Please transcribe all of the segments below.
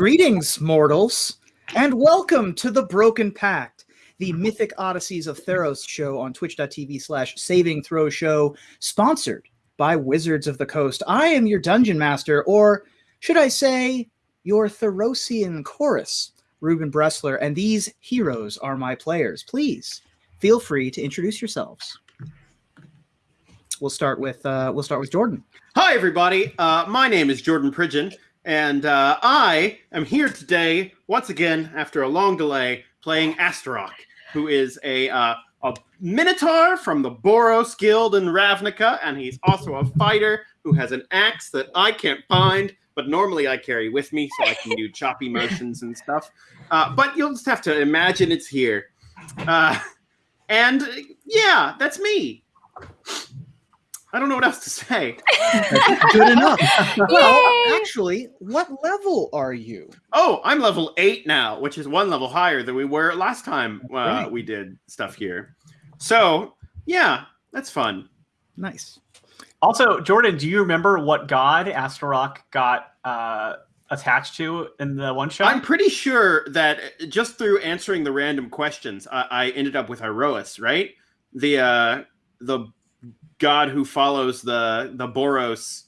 Greetings, mortals, and welcome to the Broken Pact, the Mythic Odysseys of Theros show on twitch.tv slash saving throw show, sponsored by Wizards of the Coast. I am your dungeon master, or should I say, your Therosian chorus, Ruben Bressler, and these heroes are my players. Please feel free to introduce yourselves. We'll start with uh, we'll start with Jordan. Hi, everybody. Uh, my name is Jordan Pridgeon, and uh, I am here today once again after a long delay playing Astaroth, who is a uh, a Minotaur from the Boros Guild in Ravnica, and he's also a fighter who has an axe that I can't find, but normally I carry with me so I can do choppy motions and stuff. Uh, but you'll just have to imagine it's here. Uh, and yeah, that's me. I don't know what else to say. Good enough. well, actually, what level are you? Oh, I'm level eight now, which is one level higher than we were last time uh, right. we did stuff here. So yeah, that's fun. Nice. Also, Jordan, do you remember what god Astaroth got uh, attached to in the one shot? I'm pretty sure that just through answering the random questions, I, I ended up with Iroas, right? The uh, the god who follows the the Boros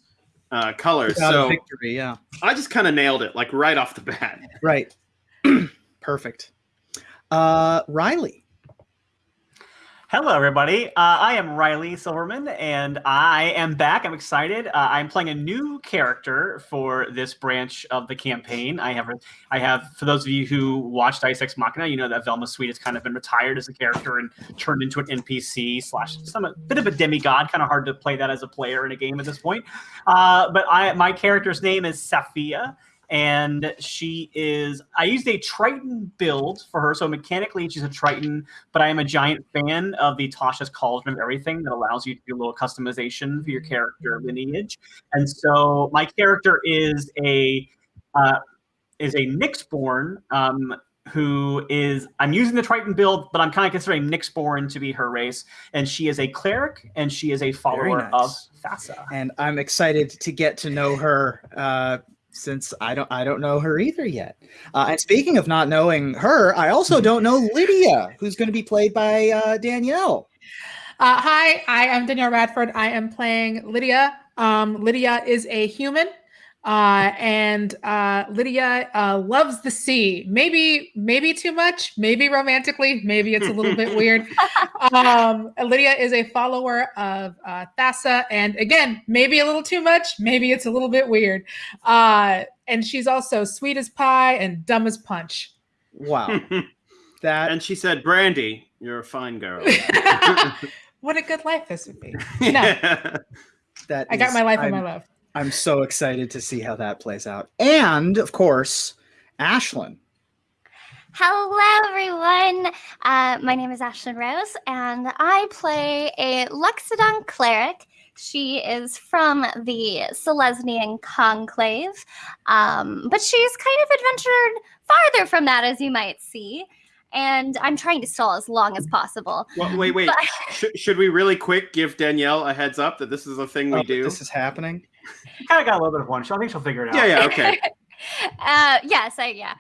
uh, colors. God so victory, yeah. I just kind of nailed it, like right off the bat. Right. Perfect. Uh, Riley. Hello, everybody. Uh, I am Riley Silverman, and I am back. I'm excited. Uh, I'm playing a new character for this branch of the campaign. I have, I have, for those of you who watched Ice Machina, you know that Velma Sweet has kind of been retired as a character and turned into an NPC slash some a bit of a demigod. Kind of hard to play that as a player in a game at this point. Uh, but I, my character's name is Safia and she is i used a triton build for her so mechanically she's a triton but i am a giant fan of the tasha's cauldron of everything that allows you to do a little customization for your character lineage and so my character is a uh, is a nyxborn um, who is I'm using the Triton build, but I'm kind of considering Nyxborn to be her race, and she is a cleric and she is a follower nice. of Thassa. And I'm excited to get to know her uh, since I don't I don't know her either yet. Uh, and speaking of not knowing her, I also don't know Lydia, who's going to be played by uh, Danielle. Uh, hi, I am Danielle Radford. I am playing Lydia. Um, Lydia is a human, uh, and uh, Lydia uh, loves the sea. Maybe, maybe too much. Maybe romantically. Maybe it's a little bit weird. Um, Lydia is a follower of uh, Thassa, and again, maybe a little too much. Maybe it's a little bit weird. Uh, and she's also sweet as pie and dumb as punch. Wow. that and she said, "Brandy, you're a fine girl." what a good life this would be. yeah. that I got my life I'm, and my love. I'm so excited to see how that plays out. And of course, Ashlyn. Hello, everyone. Uh, my name is Ashlyn Rose, and I play a Loxodon cleric. She is from the Selesnya Conclave, um, but she's kind of adventured farther from that, as you might see. And I'm trying to stall as long as possible. Well, wait, wait. But- Sh- should we really quick give Danielle a heads up that this is a thing we Oh, do? This is happening. She kind of got a little bit of one. So I think she'll figure it out. Yeah, yeah, okay. uh, yes, I, yeah.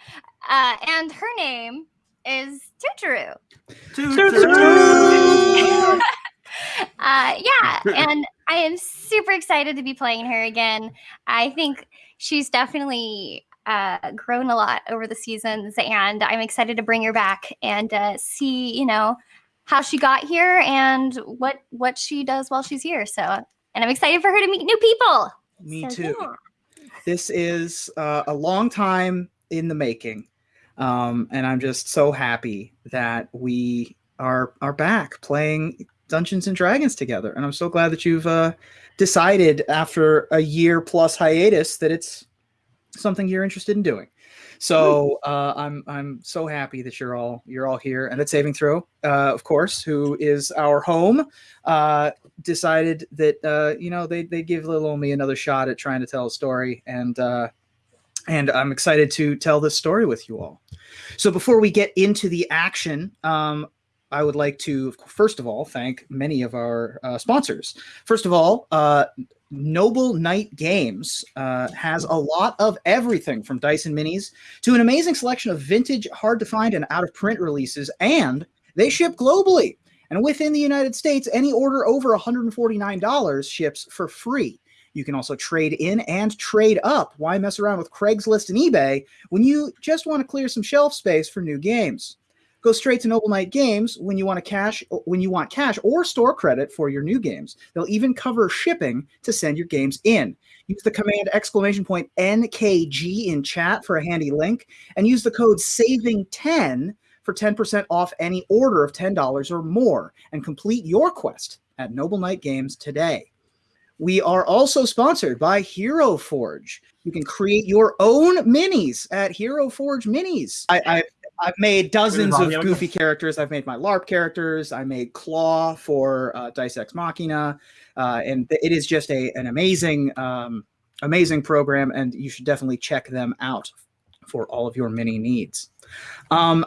Uh, and her name is Tutoru. uh, yeah, and I am super excited to be playing her again. I think she's definitely uh, grown a lot over the seasons, and I'm excited to bring her back and uh, see, you know, how she got here and what what she does while she's here. So, and I'm excited for her to meet new people. Me So, too. yeah. This is uh, a long time in the making. Um, and I'm just so happy that we are are back playing Dungeons and Dragons together. And I'm so glad that you've uh, decided after a year plus hiatus that it's something you're interested in doing. So uh, I'm I'm so happy that you're all you're all here and that Saving Throw, uh, of course, who is our home, uh, decided that uh, you know they they give little me another shot at trying to tell a story and uh, and I'm excited to tell this story with you all. So before we get into the action, um, I would like to first of all thank many of our uh, sponsors. First of all, uh, Noble Knight Games uh, has a lot of everything from Dyson Minis to an amazing selection of vintage, hard to find, and out of print releases, and they ship globally. And within the United States, any order over $149 ships for free. You can also trade in and trade up. Why mess around with Craigslist and eBay when you just want to clear some shelf space for new games? Go straight to Noble Knight Games when you want to cash when you want cash or store credit for your new games. They'll even cover shipping to send your games in. Use the command exclamation point NKG in chat for a handy link and use the code saving10 for 10% off any order of $10 or more and complete your quest at Noble Knight Games today. We are also sponsored by Hero Forge. You can create your own minis at Hero Forge Minis. I, I I've made dozens of goofy characters. I've made my LARP characters. I made Claw for uh, Dice Ex Machina, uh, and it is just a an amazing, um, amazing program, and you should definitely check them out for all of your mini needs. Um,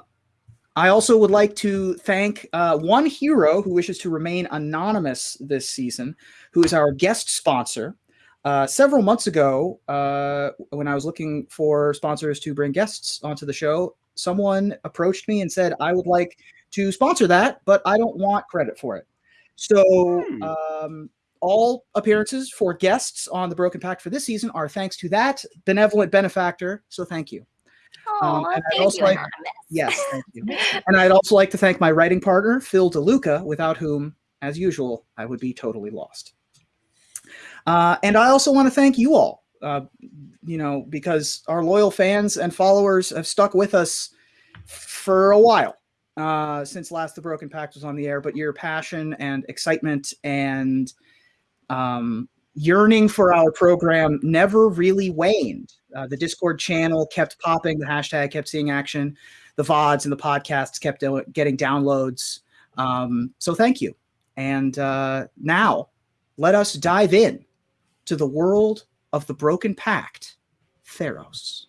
I also would like to thank uh, one hero who wishes to remain anonymous this season, who is our guest sponsor. Uh, several months ago, uh, when I was looking for sponsors to bring guests onto the show, someone approached me and said, I would like to sponsor that, but I don't want credit for it. So, Hmm. um, all appearances for guests on the Broken Pact for this season are thanks to that benevolent benefactor. So, thank you. Oh, and I'd thank also you, like- Yes, thank you. and I'd also like to thank my writing partner, Phil DeLuca, without whom, as usual, I would be totally lost. Uh, and I also want to thank you all, uh, you know, because our loyal fans and followers have stuck with us for a while uh, since last The Broken Pact was on the air. But your passion and excitement and um, yearning for our program never really waned. Uh, the Discord channel kept popping, the hashtag kept seeing action, the VODs and the podcasts kept getting downloads. Um, so thank you. And uh, now let us dive in to the world of the Broken Pact, Theros.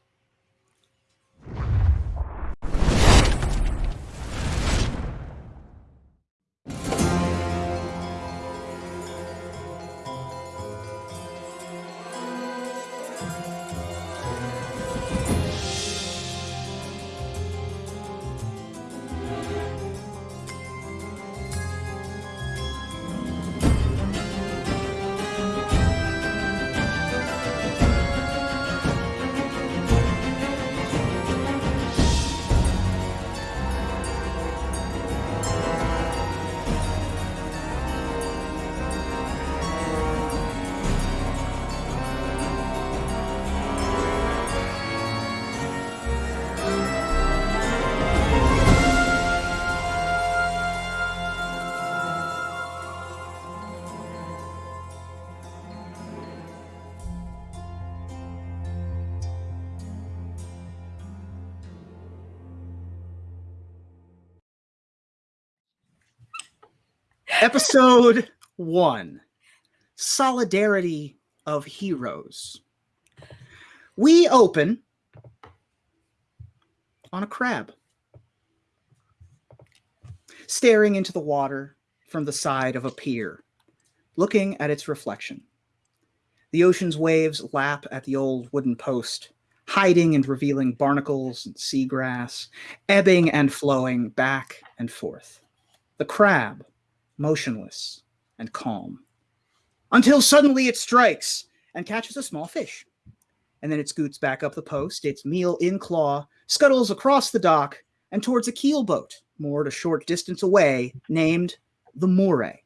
Episode one Solidarity of Heroes. We open on a crab, staring into the water from the side of a pier, looking at its reflection. The ocean's waves lap at the old wooden post, hiding and revealing barnacles and seagrass, ebbing and flowing back and forth. The crab motionless and calm, until suddenly it strikes and catches a small fish. And then it scoots back up the post, its meal in claw, scuttles across the dock and towards a keel boat moored a short distance away, named the Moray.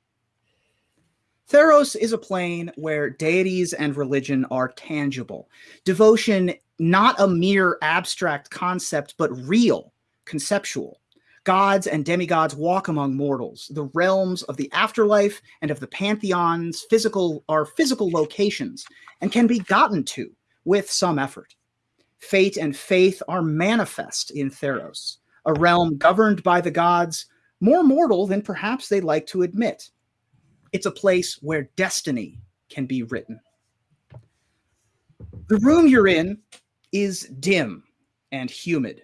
Theros is a plane where deities and religion are tangible. Devotion, not a mere abstract concept, but real, conceptual. Gods and demigods walk among mortals. The realms of the afterlife and of the pantheons physical are physical locations and can be gotten to with some effort. Fate and faith are manifest in Theros, a realm governed by the gods, more mortal than perhaps they like to admit. It's a place where destiny can be written. The room you're in is dim and humid.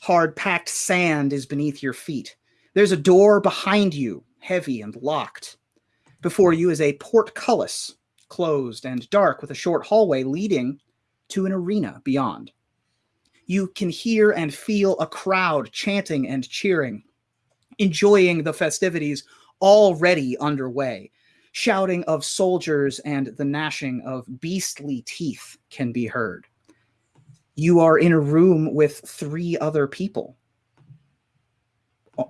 Hard packed sand is beneath your feet. There's a door behind you, heavy and locked. Before you is a portcullis, closed and dark with a short hallway leading to an arena beyond. You can hear and feel a crowd chanting and cheering, enjoying the festivities already underway. Shouting of soldiers and the gnashing of beastly teeth can be heard. You are in a room with three other people.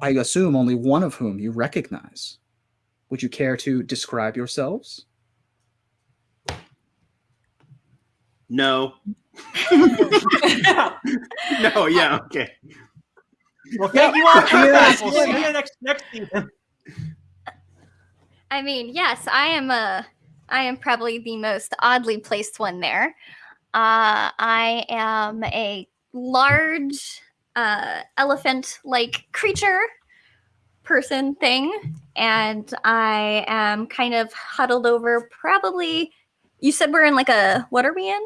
I assume only one of whom you recognize. Would you care to describe yourselves? No. no, yeah, okay. Well, thank you all for Yes. We'll see you next next season. I mean, yes, I am a I am probably the most oddly placed one there. Uh, I am a large uh, elephant-like creature person thing, and I am kind of huddled over. Probably, you said we're in like a what are we in?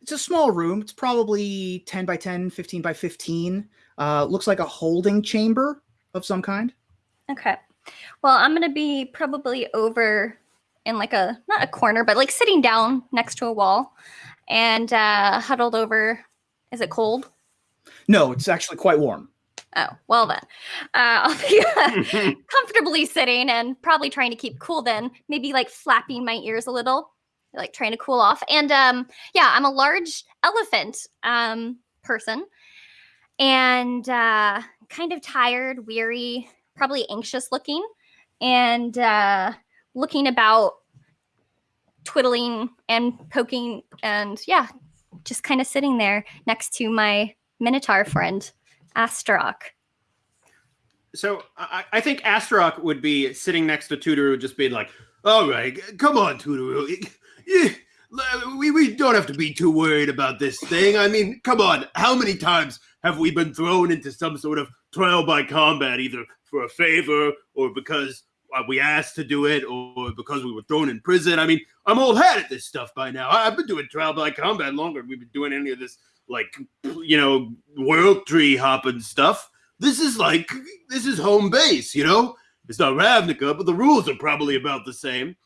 It's a small room. It's probably 10 by 10, 15 by 15. Uh, looks like a holding chamber of some kind. Okay. Well, I'm gonna be probably over in like a not a corner, but like sitting down next to a wall and uh huddled over. Is it cold? No, it's actually quite warm. Oh, well then. Uh, I'll be uh, comfortably sitting and probably trying to keep cool then, maybe like flapping my ears a little, like trying to cool off. And um yeah, I'm a large elephant um person and uh kind of tired, weary, probably anxious looking and uh looking about twiddling and poking and yeah, just kind of sitting there next to my minotaur friend Astarock. So I, I think Astarock would be sitting next to Tutoru, just being like, "All right, come on. Yeah, We, we don't have to be too worried about this thing. I mean, come on. How many times have we been thrown into some sort of trial by combat, either for a favor or because we asked to do it or because we were thrown in prison? I mean, I'm old hat at this stuff by now. I've been doing trial by combat longer than we've been doing any of this, like, you know, world tree hopping stuff. This is like, this is home base, you know? It's not Ravnica, but the rules are probably about the same.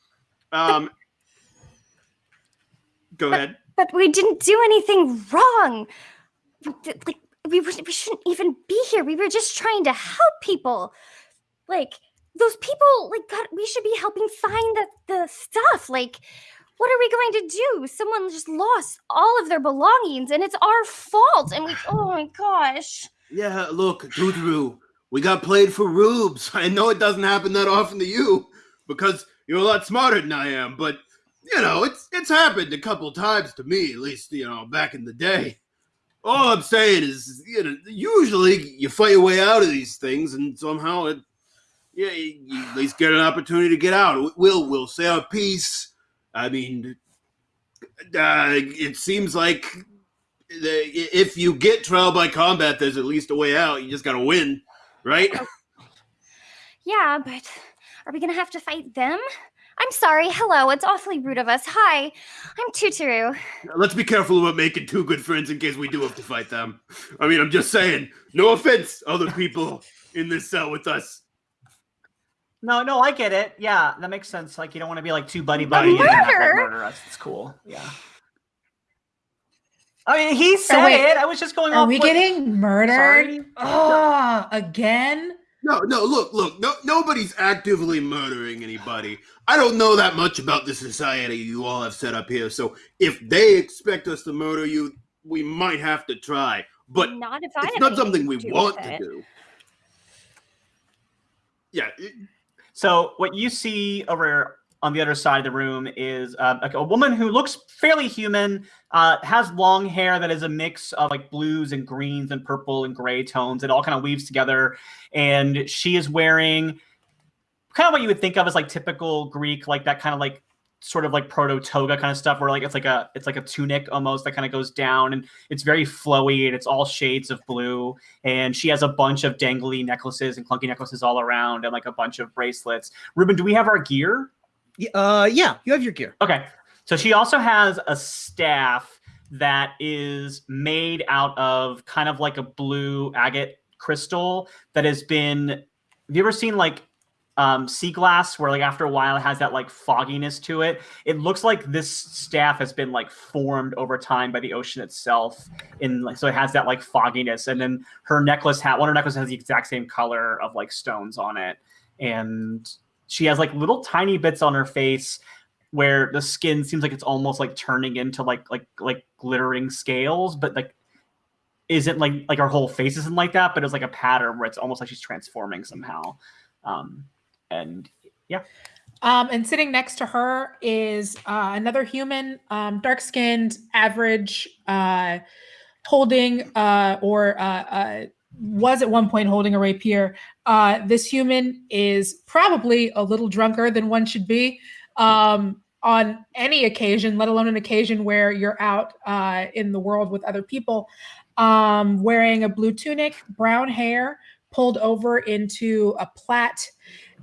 Um, go ahead. But we didn't do anything wrong. Like we, we shouldn't even be here. We were just trying to help people. Like those people, like God, we should be helping find the, the stuff. Like, what are we going to do? Someone just lost all of their belongings, and it's our fault. And we, oh my gosh. Yeah, look, Tutoru, we got played for rubes. I know it doesn't happen that often to you because you're a lot smarter than I am, but you know, it's it's happened a couple times to me, at least, you know, back in the day. All I'm saying is, you know, usually you fight your way out of these things and somehow it yeah, you, you at least get an opportunity to get out. We'll we'll say our piece. I mean, uh, it seems like the, if you get trial by combat, there's at least a way out. You just got to win, right? Yeah, but are we gonna have to fight them? I'm sorry. Hello, it's awfully rude of us. Hi, I'm Tutoru. Let's be careful about making two good friends in case we do have to fight them. I mean, I'm just saying. No offense, other people in this cell with us. No, no, I get it. Yeah, that makes sense. Like you don't want to be like too buddy buddy and then have, like, murder? murder us. It's cool. Yeah. I mean, he oh, said wait, it. I was just going Are off. we what- getting murdered? Sorry? Oh, again? No, no, look, look, no, nobody's actively murdering anybody. I don't know that much about the society you all have set up here, so if they expect us to murder you, we might have to try. But not if I it's have not something we do want with to do. Yeah, it- So what you see over on the other side of the room is uh, like a woman who looks fairly human, uh, has long hair that is a mix of like blues and greens and purple and gray tones. It all kind of weaves together, and she is wearing kind of what you would think of as like typical Greek, like that kind of like sort of like proto toga kind of stuff, where like it's like a it's like a tunic almost that kind of goes down, and it's very flowy and it's all shades of blue and she has a bunch of dangly necklaces and clunky necklaces all around and like a bunch of bracelets. Ruben, do we have our gear? Uh, yeah, you have your gear. Okay. So she also has a staff that is made out of kind of like a blue agate crystal that has been have you ever seen like um, sea glass where like after a while it has that like fogginess to it. It looks like this staff has been like formed over time by the ocean itself. In like so it has that like fogginess. And then her necklace hat one of her necklaces has the exact same color of like stones on it. And she has like little tiny bits on her face where the skin seems like it's almost like turning into like like like glittering scales, but like isn't like like her whole face isn't like that, but it's like a pattern where it's almost like she's transforming somehow. Um, and yeah. Um, and sitting next to her is uh, another human, um, dark skinned, average, uh, holding uh, or uh, uh, was at one point holding a rapier. Uh, this human is probably a little drunker than one should be um, on any occasion, let alone an occasion where you're out in the world with other people. Um, wearing a blue tunic, brown hair, pulled over into a plait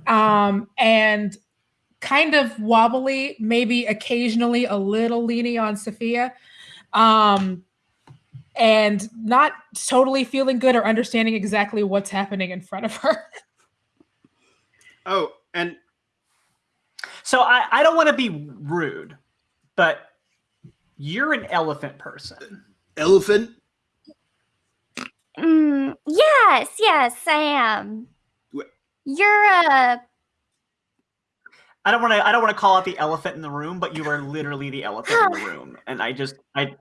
um, and kind of wobbly, maybe occasionally a little leaning on Sophia, um, and not totally feeling good or understanding exactly what's happening in front of her. Oh, and So I, I don't want to be rude, but you're an elephant person. elephant. Mm, yes, yes, I am. Wh- You're a I don't want to I don't want to call out the elephant in the room, but you are literally the elephant in the room. And I just I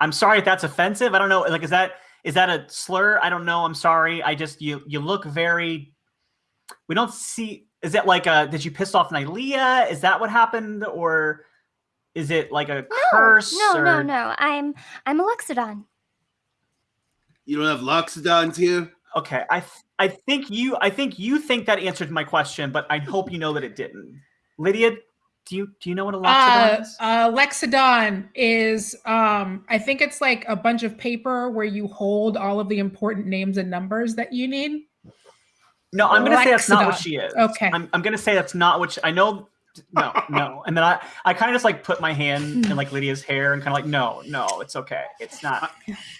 I'm sorry if that's offensive. I don't know. Like is that is that a slur? I don't know. I'm sorry. I just you you look very we don't see is it like a did you piss off Nylea? Is that what happened? Or is it like a no, curse? no, no, or- no. I'm I'm a Loxodon. You don't have loxodons here. Okay, I th- I think you I think you think that answered my question, but I hope you know that it didn't. Lydia, do you do you know what a loxodon Uh, is? uh, Lexodon is, um, I think it's like a bunch of paper where you hold all of the important names and numbers that you need. No, I'm gonna say that's not what she is. Okay. I'm, I'm gonna say that's not what she, I know. No, no. And then I, I kind of just like put my hand in hmm. like Lydia's hair and kind of like, no, no, it's okay. It's not.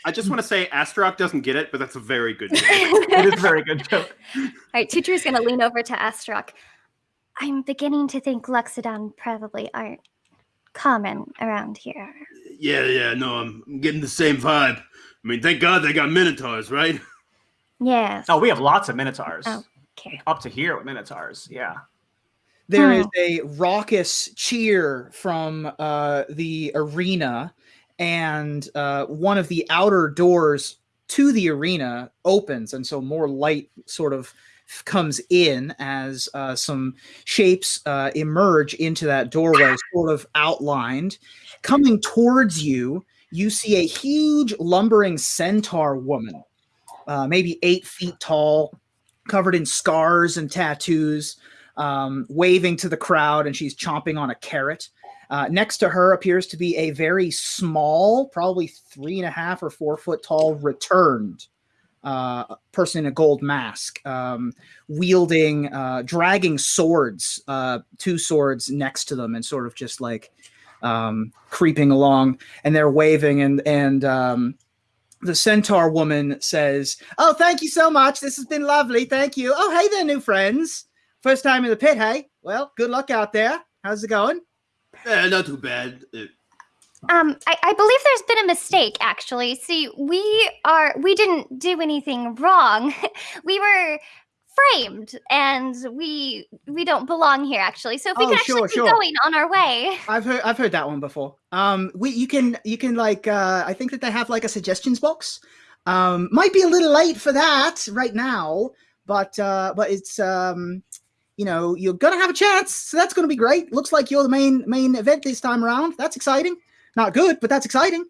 I just want to say Astarock doesn't get it, but that's a very good joke. It is a very good joke. All right, Tutor's gonna lean over to Astarock. I'm beginning to think Loxodon probably aren't common around here. yeah, yeah, no, I'm getting the same vibe. I mean, thank God they got Minotaurs, right? Yes. Oh, we have lots of minotaurs. Oh. Okay. Up to here with minotaurs. Yeah. There is Hmm. a raucous cheer from uh, the arena, and uh, one of the outer doors to the arena opens, and so more light sort of comes in as uh, some shapes uh, emerge into that doorway, sort of outlined. Coming towards you, you see a huge lumbering centaur woman, uh, maybe eight feet tall, covered in scars and tattoos um, waving to the crowd, and she's chomping on a carrot. Uh, next to her appears to be a very small, probably three and a half or four foot tall, returned uh, person in a gold mask, um, wielding, uh, dragging swords, uh, two swords next to them, and sort of just like um, creeping along. And they're waving, and and um, the centaur woman says, "Oh, thank you so much. This has been lovely. Thank you. Oh, hey there, new friends." First time in the pit, hey? Well, good luck out there. How's it going? Eh, not too bad. Uh, Um, I, I believe there's been a mistake actually. See, we are we didn't do anything wrong. we were framed and we we don't belong here actually. So if we Oh, can actually sure, keep sure. going on our way. I've heard I've heard that one before. Um, we you can you can like uh, I think that they have like a suggestions box. Um, might be a little late for that right now, but uh, but it's um, you know you're gonna have a chance, so that's gonna be great. Looks like you're the main main event this time around. That's exciting. Not good, but that's exciting.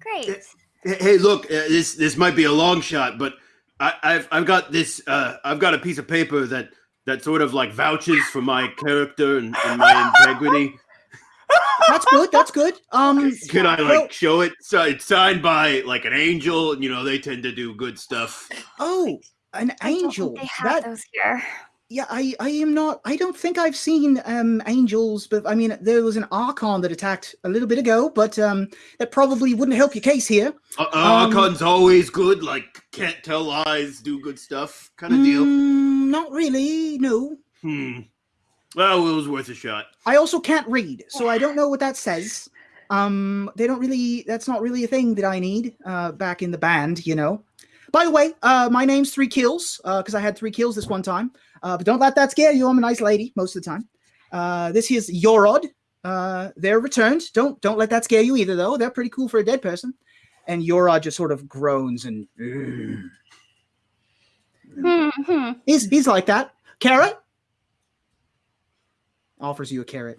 Great. Hey, hey, look, uh, this this might be a long shot, but I, I've I've got this. Uh, I've got a piece of paper that that sort of like vouches for my character and, and my integrity. That's good. That's good. Um, Can I well- like show it? So it's signed by like an angel, and you know they tend to do good stuff. oh, an I don't think angel. They have That those here. Yeah, I, I am not. I don't think I've seen um, angels, but I mean, there was an archon that attacked a little bit ago, but um, that probably wouldn't help your case here. Uh, uh, Um, Archon's always good, like can't tell lies, do good stuff, kind of deal. Mm, not really. No. Hmm. Well, it was worth a shot. I also can't read, so I don't know what that says. Um, they don't really. That's not really a thing that I need. Uh, back in the band, you know. By the way, uh, my name's Three Kills, uh, because I had three kills this one time. Uh, but don't let that scare you. I'm a nice lady most of the time. Uh, this here's Yorod. Uh, they're returned. Don't don't let that scare you either, though. They're pretty cool for a dead person. And Yorod just sort of groans and Hmm, hmm. he's he's like that. Carrot offers you a carrot.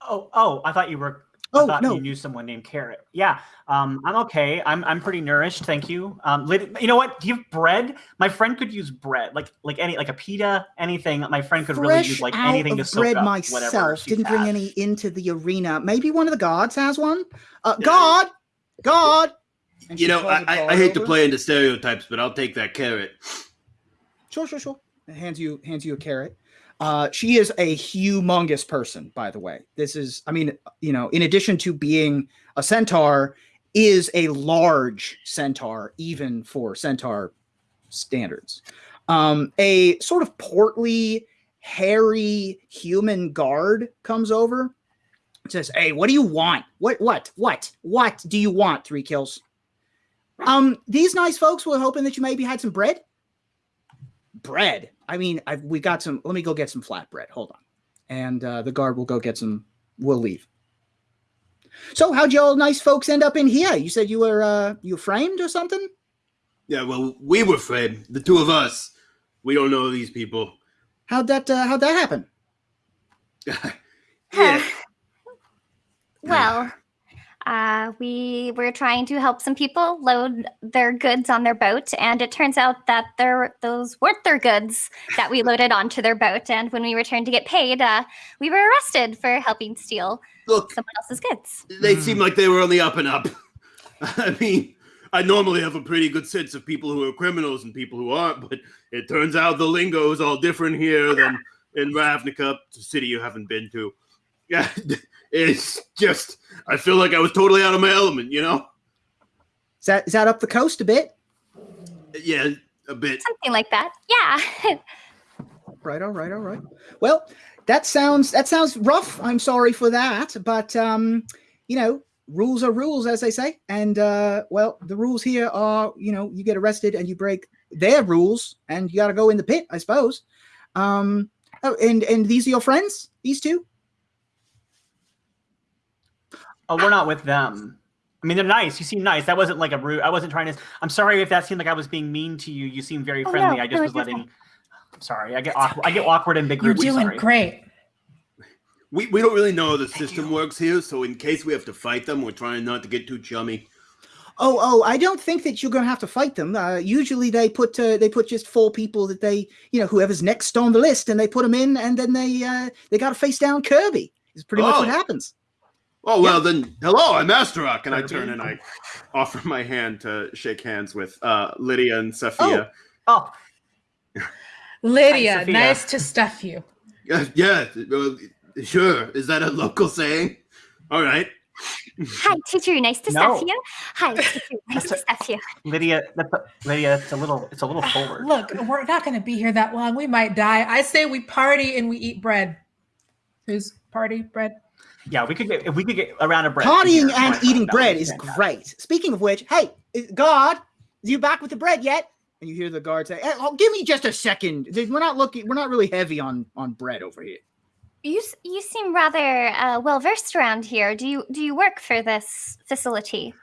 Oh, oh, I thought you were. I Oh thought no, you knew someone named Carrot. Yeah, um, I'm okay. I'm I'm pretty nourished, thank you. Um, you know what? Do you have bread? My friend could use bread, like like any like a pita, anything. My friend could really use like anything to of soak bread up myself. whatever. she's Didn't bring had. any into the arena. Maybe one of the guards has one. Uh, God, God. And You know, calls I, a I, guard I hate to play into stereotypes, but I'll take that carrot. Sure, sure, sure. And hands you hands you a carrot. Uh, she is a humongous person, by the way. This is, I mean, you know, in addition to being a centaur, is a large centaur, even for centaur standards. Um, a sort of portly, hairy human guard comes over. and Says, "Hey, what do you want? What, what, what, what do you want? Three kills." Um, these nice folks were hoping that you maybe had some bread bread. I mean, I've, we got some. Let me go get some flatbread. Hold on, and uh, the guard will go get some. We'll leave. So, how'd y'all nice folks end up in here? You said you were uh, you framed or something? Yeah, well, we were framed, the two of us. We don't know these people. How'd that uh, how'd that happen? yeah. Well, uh, we were trying to help some people load their goods on their boat, and it turns out that they're, those weren't their goods that we loaded onto their boat. And when we returned to get paid, uh, we were arrested for helping steal Look, someone else's goods. they seem like they were on the up and up. I mean, I normally have a pretty good sense of people who are criminals and people who aren't, but it turns out the lingo is all different here than in Ravnica, a city you haven't been to. Yeah, it's just I feel like I was totally out of my element, you know? Is that is that up the coast a bit? Yeah, a bit. Something like that. Yeah. Right. All right. All right. Well, that sounds that sounds rough. I'm sorry for that, but um, you know, rules are rules, as they say. And uh, well, the rules here are, you know, you get arrested and you break their rules, and you got to go in the pit, I suppose. Um, oh, and and these are your friends, these two. Oh, we're not with them. I mean, they're nice. You seem nice. That wasn't like a rude. I wasn't trying to. I'm sorry if that seemed like I was being mean to you. You seem very Oh, friendly. no, I just no, was you're letting. I'm sorry. I get awkward. I get awkward in big You're doing sorry. great. We, we don't really know how the system works here, so in case we have to fight them, we're trying not to get too chummy. Oh, oh, I don't think that you're going to have to fight them. Uh, usually, they put uh, they put just four people that they, you know, whoever's next on the list, and they put them in, and then they uh, they got to face down Kirby. Is pretty much what Oh. happens. Oh well, then hello, I'm Astarock, and I turn and I offer my hand to shake hands with uh, Lydia and Sophia. Oh, Lydia, Sophia. nice to stuff you. Uh, yeah, uh, sure. Is that a local saying? All right. Hi, teacher. Nice to No. stuff you. Hi, teacher. Nice to stuff you. Lydia. That's a, Lydia. It's a little. It's a little forward. Look, we're not going to be here that long. We might die. I say we party and we eat bread. Who's party bread? Yeah, we could get. If we could get around a bread. Partying here, and eating that bread is fantastic. great. Speaking of which, hey, is- God, is you back with the bread yet? And you hear the guard say, "Eh, oh, "Give me just a second. We're not looking. We're not really heavy on on bread over here." You you seem rather uh, well versed around here. Do you do you work for this facility?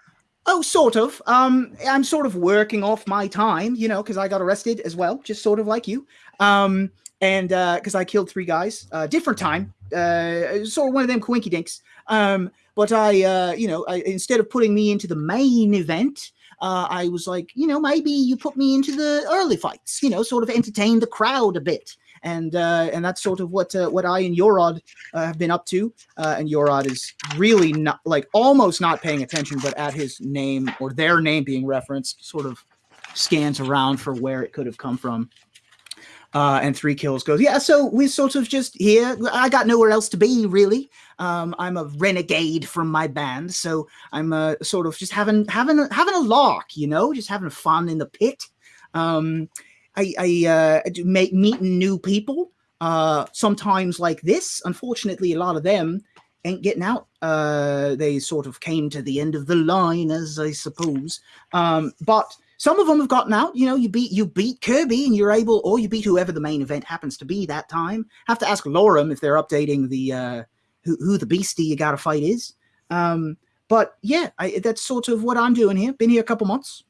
Oh, sort of. Um, I'm sort of working off my time, you know, because I got arrested as well, just sort of like you. Um, and because I killed three guys, uh, different time, uh, sort of one of them quinky dinks. Um, but I, uh, you know, I, instead of putting me into the main event, uh, I was like, you know, maybe you put me into the early fights, you know, sort of entertain the crowd a bit. And uh, and that's sort of what uh, what I and Yorod uh, have been up to. Uh, and Yorod is really not like almost not paying attention, but at his name or their name being referenced, sort of scans around for where it could have come from. Uh, and three kills goes, yeah. So we're sort of just here. I got nowhere else to be, really. Um, I'm a renegade from my band, so I'm uh, sort of just having having having a lark, you know, just having fun in the pit. Um, I, I uh, do make meeting new people. Uh, sometimes like this. Unfortunately, a lot of them ain't getting out. Uh, they sort of came to the end of the line, as I suppose. Um, but some of them have gotten out. You know, you beat you beat Kirby, and you're able, or you beat whoever the main event happens to be that time. Have to ask Lorem if they're updating the uh, who, who the beastie you got to fight is. Um, but yeah, I, that's sort of what I'm doing here. Been here a couple months.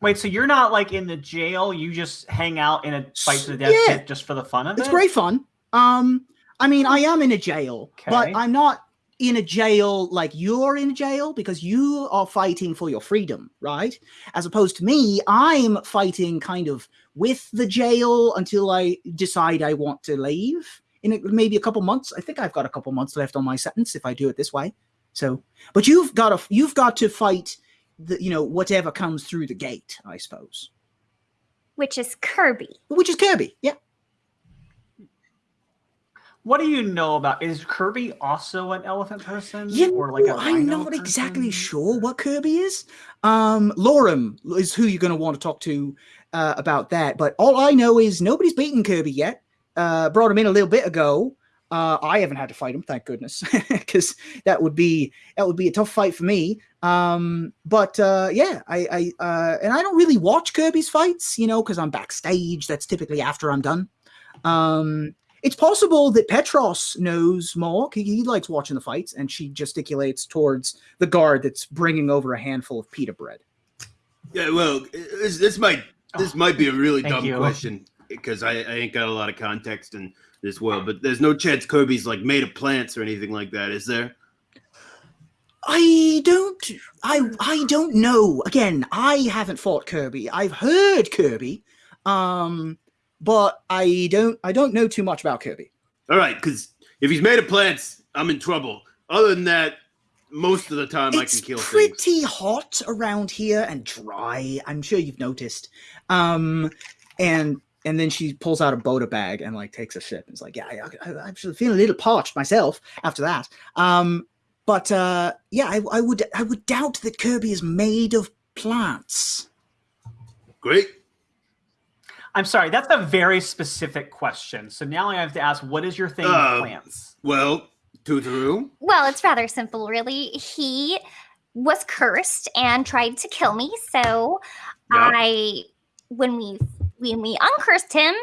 Wait, so you're not like in the jail? You just hang out in a fight to the death Yeah. just for the fun of It's it? It's great fun. Um, I mean, I am in a jail, but I'm not in a jail like you're in jail because you are fighting for your freedom, right? As opposed to me, I'm fighting kind of with the jail until I decide I want to leave in a, maybe a couple months. I think I've got a couple months left on my sentence if I do it this way. So, but you've got to you've got to fight the you know whatever comes through the gate, I suppose, Which is Kirby. which is Kirby. Yeah. What do you know about? Is Kirby also an elephant person? You or like a I'm not exactly sure what Kirby is. Um, Lorem is who you're going to want to talk to uh, about that. But all I know is nobody's beaten Kirby yet. Uh, brought him in a little bit ago. Uh, I haven't had to fight him, thank goodness, because that would be that would be a tough fight for me. Um, but uh, yeah, I, I uh, and I don't really watch Kirby's fights, you know, because I'm backstage. That's typically after I'm done. Um, it's possible that Petros knows more. He, he likes watching the fights, and she gesticulates towards the guard that's bringing over a handful of pita bread. Yeah, well, this, this might this might be a really dumb you. question because I, I ain't got a lot of context in this world, but there's no chance Kirby's like made of plants or anything like that, is there? I don't, I, I don't know. Again, I haven't fought Kirby. I've heard Kirby, um, but I don't, I don't know too much about Kirby. All right, because if he's made of plants, I'm in trouble. Other than that, most of the time I can kill things. pretty hot around here and dry. I'm sure you've noticed. Um, and and then she pulls out a bota bag and like takes a sip and is like, yeah, I, I, I'm feeling a little parched myself after that. Um, but uh, yeah, I, I would I would doubt that Kirby is made of plants. Great. I'm sorry, that's a very specific question. So now I have to ask, what is your thing Uh, with plants? Well, Tootaroo, Well, it's rather simple, really. He was cursed and tried to kill me. So Yeah. I, when we when we uncursed him,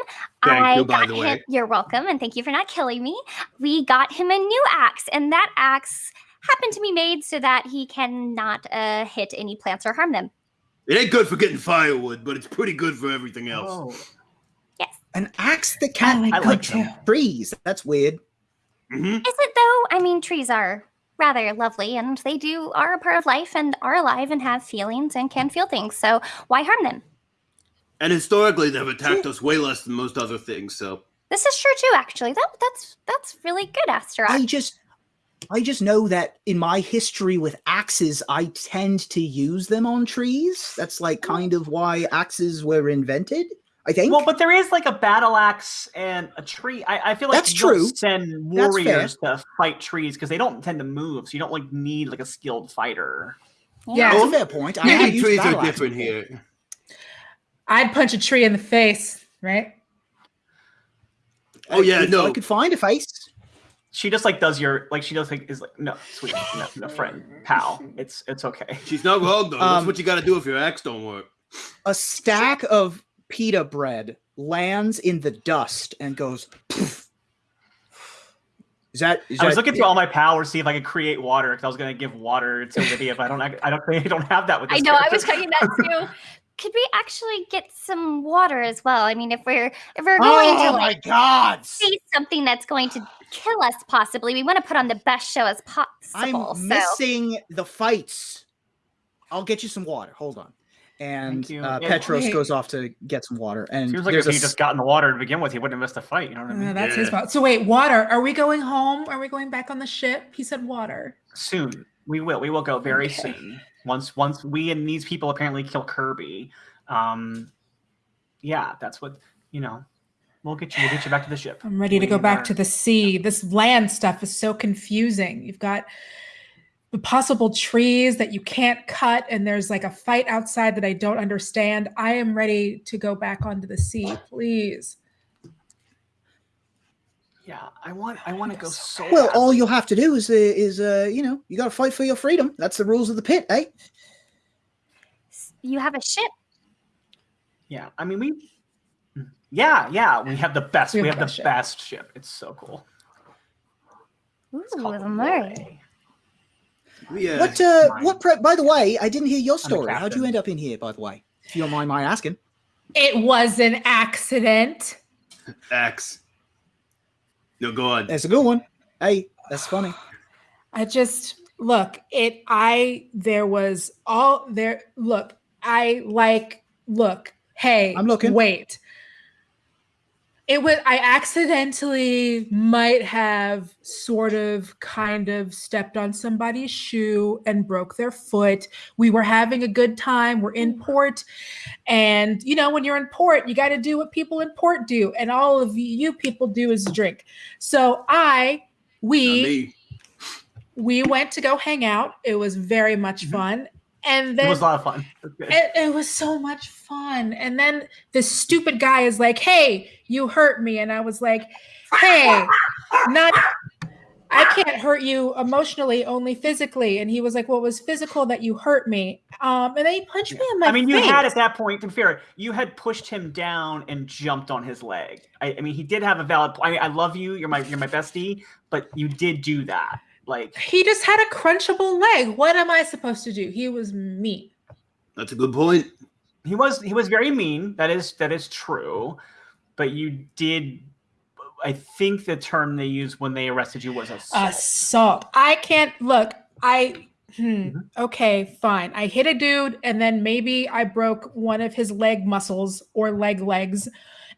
Thank I you, by got the him. way. You're welcome, and thank you for not killing me. We got him a new axe, and that axe happened to be made so that he cannot uh, hit any plants or harm them. It ain't good for getting firewood, but it's pretty good for everything else. Oh, An axe that can't like I cut like that too. them. trees. That's weird. hmm Is it though? I mean, trees are rather lovely, and they do are a part of life and are alive and have feelings and can feel things. So why harm them? And historically, they've attacked us way less than most other things. So This is true too, actually. That that's that's really good, Asteroid. I just I just know that in my history with axes, I tend to use them on trees. That's like hmm. kind of why axes were invented. I think. Well, but there is like a battle axe and a tree. I, I feel like That's you don't true. send warriors to fight trees because they don't tend to move, so you don't like need like a skilled fighter. Yeah. That's a fair point. I haven't maybe used trees battle are axe different before. here. I'd punch a tree in the face, right? Oh, yeah, If no. I could find a face. She just like does your like she does like is like no sweet no, no friend pal it's it's okay. She's not wrong though. That's Um, what you got to do if your axe don't work. A stack of pita bread lands in the dust and goes. poof. Is that? Is I was that- looking through all my powers to see if I could create water because I was gonna give water to Lydia, but I don't I don't I don't have that with. I This know. I was character. thinking that too. Could we actually get some water as well? I mean, if we're if we're going to Oh my like god! see something that's going to kill us, possibly, we want to put on the best show as possible. I'm so missing the fights. I'll get you some water. Hold on. And uh, Yeah, Petros wait. goes off to get some water. And Seems like there's if a he just got in the water to begin with, he wouldn't have missed a fight. You know what I mean? Uh, that's his Yeah. fault. So wait, water. Are we going home? Are we going back on the ship? He said water. soon we will we will go very Okay. soon once once we and these people apparently kill kirby um yeah that's what you know we'll get you we'll get you back to the ship I'm ready to go back to the sea. This land stuff is so confusing. You've got the possible trees that you can't cut and there's like a fight outside that I don't understand. I am ready to go back onto the sea, please. Yeah, I want I want to go so. Well, badly. all you'll have to do is, uh, is uh, you know, you got to fight for your freedom. That's the rules of the pit, eh? You have a ship. Yeah, I mean we. Yeah, yeah, we have the best. We We, have have the the best best ship. It's so cool. Ooh, It's called the the Moray. Moray. Yeah. What? Uh, mine. what? Pre- by the way, I didn't hear your story. How'd you end up in here? By the way, if you don't mind my asking. It was an accident. Axe. No, go on. That's a good one. Hey, that's funny. I just look, it I there was all there look, I like look, hey, I'm looking. Wait. It was I accidentally might have sort of kind of stepped on somebody's shoe and broke their foot. We were having a good time. We're in port. And you know, when you're in port, you got to do what people in port do. And all of you people do is drink. So I we we went to go hang out. It was very much Mhm. fun. And Mm-hmm. It was a lot of fun. It was it, was so much fun. And then this stupid guy is like, Hey, you hurt me. And I was like, Hey, not I can't hurt you emotionally, only physically. And he was like, Well, was physical that you hurt me. Um, and then he punched me in my I mean, you face. had at that point, to be fair, you had pushed him down and jumped on his leg. I, I mean, he did have a valid. I, I love you. You're my you're my bestie, but you did do that. Like, he just had a crunchable leg. What am I supposed to do? He was mean. That's a good point. he was he was very mean. That is that is true, but you did. I think the term they used when they arrested you was assault. assault. I can't look. I hmm, Mhm. okay, fine. I hit a dude, and then maybe I broke one of his leg muscles or leg legs,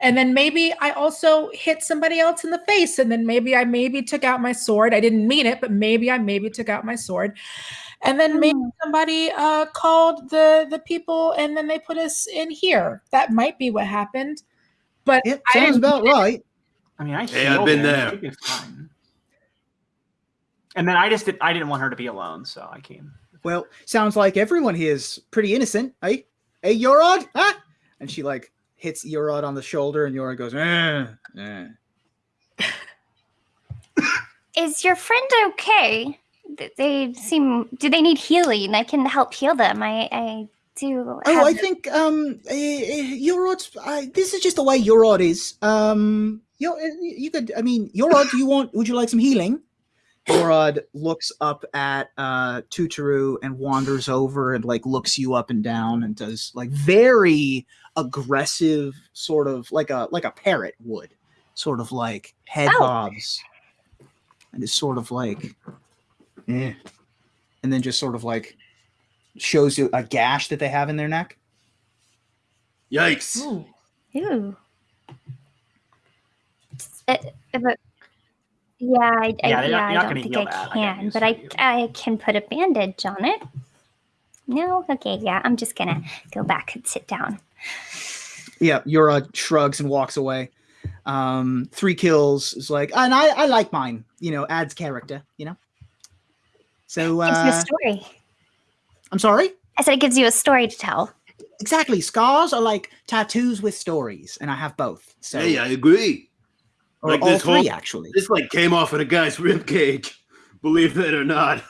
and then maybe I also hit somebody else in the face, and then maybe I maybe took out my sword. I didn't mean it, but maybe I maybe took out my sword, and then maybe Hmm. somebody uh, called the the people, and then they put us in here. That might be what happened, but It sounds didn't about right. I mean, I Hey, I've been him. I there. think it's fine. And then I just did, I didn't want her to be alone, so I came. Well, sounds like everyone here is pretty innocent. Hey, hey, Yorod, huh? And she like hits Yorod on the shoulder, and Yorod goes, eh, eh. Is your friend okay? They seem. Do they need healing? I can help heal them. I, I do. Oh, I think um, uh, Yorod's. Uh, this is just the way Yorod is. Um, you you could. I mean, Yorod, do you want? Would you like some healing? Yorod looks up at uh Tutoru and wanders over and like looks you up and down and does like very aggressive sort of like a like a parrot would sort of like head Oh. bobs and is sort of like eh. and then just sort of like shows you a gash that they have in their neck Yikes. Ooh. Ooh. Uh, uh, but yeah, I, I, Yeah, yeah, not- I don't think I that. Can, news but I. I can put a bandage on it. No, okay, yeah, I'm just gonna go back and sit down. yeah Yura shrugs and walks away um three kills is like and i i like mine you know adds character you know so Gives you a uh story. i'm sorry I said it gives you a story to tell. exactly scars are like tattoos with stories and i have both so Hey, I agree. Or like all this three whole- actually This like came off of a guy's rib cage. Believe it or not.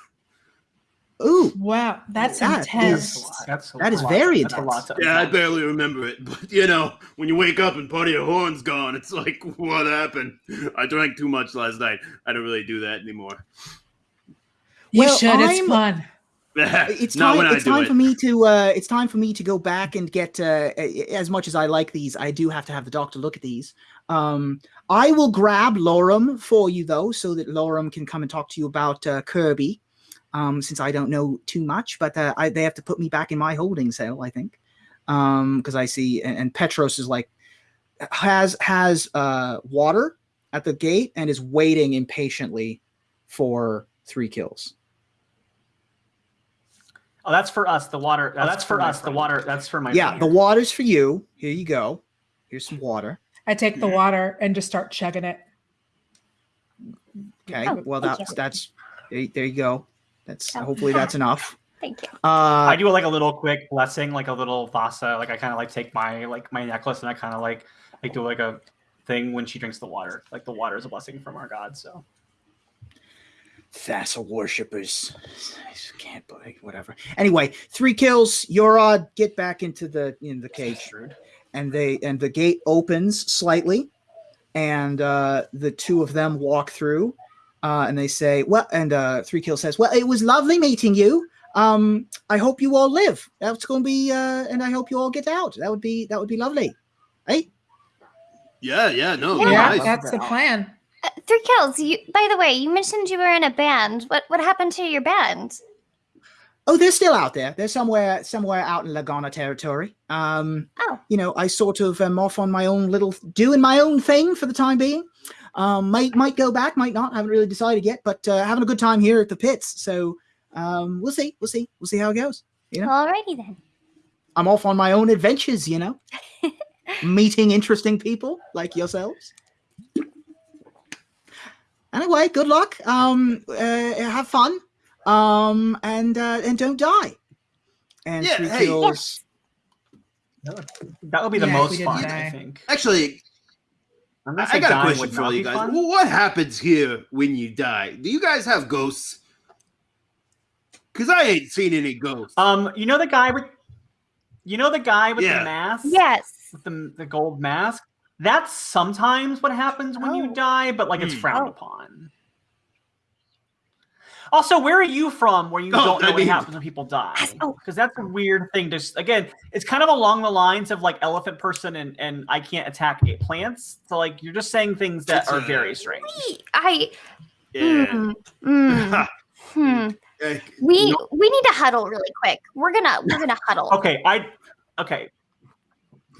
ooh Wow, that's That intense. is- That's That is lot- very that's a lot Yeah, I barely remember it, but you know, when you wake up and part of your horn's gone, it's like, what happened? I drank too much last night. I don't really do that anymore. You Well, should. It's I'm- fun. it's time when I it's do time it. for me to uh it's time for me to go back and get uh as much as i like these i do have to have the doctor look at these um i will grab lorem for you though so that lorem can come and talk to you about uh, kirby um since i don't know too much but uh, I, they have to put me back in my holding cell i think um because i see and, and petros is like has has uh water at the gate and is waiting impatiently for three kills Oh, that's for us. The water. uh, that's for my us. The water. That's for my. yeah friend the water's for you here you go here's some water I take the water and just start chugging it. okay Oh, well that's you. that's there, there you go That's Oh. hopefully that's enough. Thank you. Uh, I do like a little quick blessing, like a little Thassa. Like I kind of like take my like my necklace and I kind of like like do like a thing when she drinks the water. Like the water is a blessing from our god. So Thassa worshippers. I just can't believe whatever. Anyway, three kills. Yorod, get back into the in the cage, and they and the gate opens slightly, and uh, the two of them walk through, uh, and they say, "Well," and uh, three kill says, "Well, it was lovely meeting you. Um, I hope you all live. That's going to be, uh, and I hope you all get out. That would be that would be lovely." Hey, Yeah, yeah, no, Yeah, Yeah, nice. that's the plan. Uh, three kills. You. By the way, you mentioned you were in a band. What What happened to your band? Oh, they're still out there. They're somewhere somewhere out in Lagonna territory. Um, Oh. you know, I sort of am off on my own little doing my own thing for the time being. Um, might might go back, might not. I haven't really decided yet, but uh, having a good time here at the pits. So um, we'll see. We'll see. We'll see how it goes. You know. Alrighty then. I'm off on my own adventures. You know, meeting interesting people like yourselves. Anyway, good luck. Um, uh, have fun. Um, and uh, and don't die. And Yeah, three hey. kills. that would be the Yeah, most fun. die. I think. Actually, I'm I, I got a question for all you guys. fun. What happens here when you die? Do you guys have ghosts? Because I ain't seen any ghosts. Um, you know the guy with, you know the guy with Yeah. the mask. Yes. with the, the gold mask. That's sometimes what happens when Oh. you die, but like it's Hmm. frowned Oh. upon. Also, where are you from where you Oh, don't know what mean- happens when people die? Oh. Because that's a weird thing to s- again, it's kind of along the lines of like elephant person and, and I can't attack eight plants. So like you're just saying things that It's are a- very strange. We, I. yeah. Mm, mm, hmm. Eh, We no- we need to huddle really quick. We're gonna we're gonna huddle. Okay, I okay.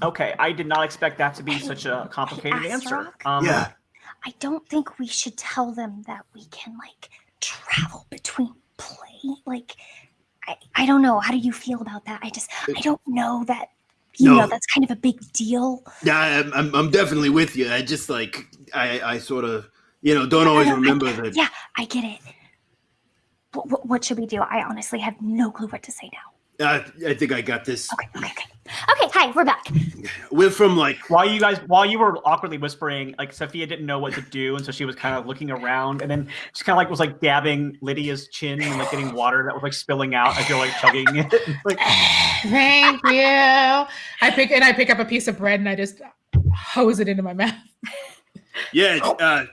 Okay, I did not expect that to be such a complicated answer. Um, yeah. I don't think we should tell them that we can like travel between play. Like, I, I don't know. How do you feel about that? I just I don't know that. You No. know, that's kind of a big deal. Yeah, I'm, I'm, I'm definitely with you. I just like I, I sort of, you know, don't always no, I- remember that. Yeah, I get it. What, what, what should we do? I honestly have no clue what to say now. I, I think I got this. Okay, okay, okay. Okay, hi, we're back. We're from like, While you guys, while you were awkwardly whispering, like Sophia didn't know what to do, and so she was kind of looking around, and then she kind of like was like dabbing Lydia's chin and like getting water that was like spilling out as you're like chugging it. like, Thank you. I pick and I pick up a piece of bread and I just hose it into my mouth. yeah, uh,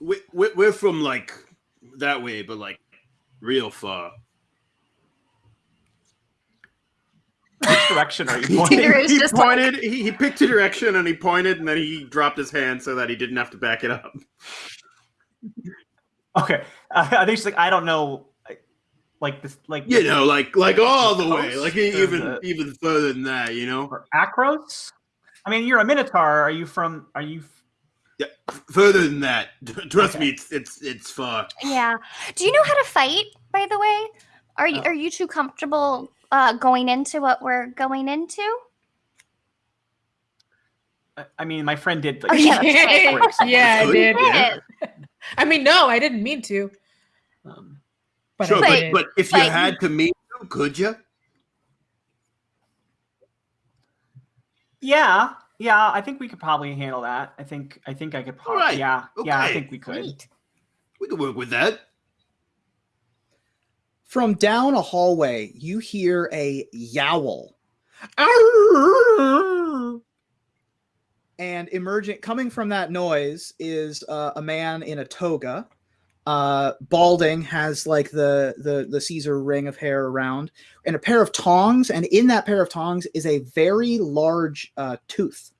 we, we, we're from like that way, but like real far. Which direction are you pointing? Tinder he just like, pointed. he, he picked a direction and he pointed, and then he dropped his hand so that he didn't have to back it up. Okay, uh, I think she's like, I don't know, like- like this, like You know, like like all the way, like even the- even further than that. You know, or Akros. I mean, you're a Minotaur. Are you from? Are you? Yeah, further than that. Trust Okay. me, it's it's it's far. yeah. Do you know how to fight? By the way, are you Oh. are you too comfortable uh, going into what we're going into? I- I mean, my friend did. Like, Oh, yeah, right. break yeah, I rules. did. Yeah. I mean, no, I didn't mean to. Um, But Sure, I but, did. but if you Like- had to meet them, could you? yeah, yeah. I think we could probably handle that. I think. I think I could. Probably, Alright, Yeah, yeah. I think we could. Sweet. We could work with that. From down a hallway, you hear a yowl. And emerging, coming from that noise, is uh, a man in a toga. Uh, balding, has like the, the the Caesar ring of hair around, and a pair of tongs. And in that pair of tongs is a very large uh, tooth.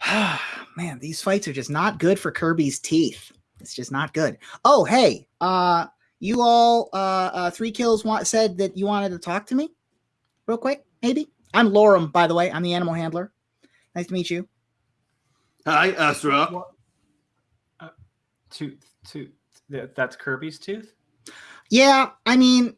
Man, these fights are just not good for Kirby's teeth. It's just not good. Oh, hey, uh, you all, uh, uh three kills want, said that you wanted to talk to me real quick, maybe. I'm Lorem, by the way. I'm the animal handler. Nice to meet you. Hi, Astra. What? Uh, tooth, tooth. That's Kirby's tooth. Yeah, I mean,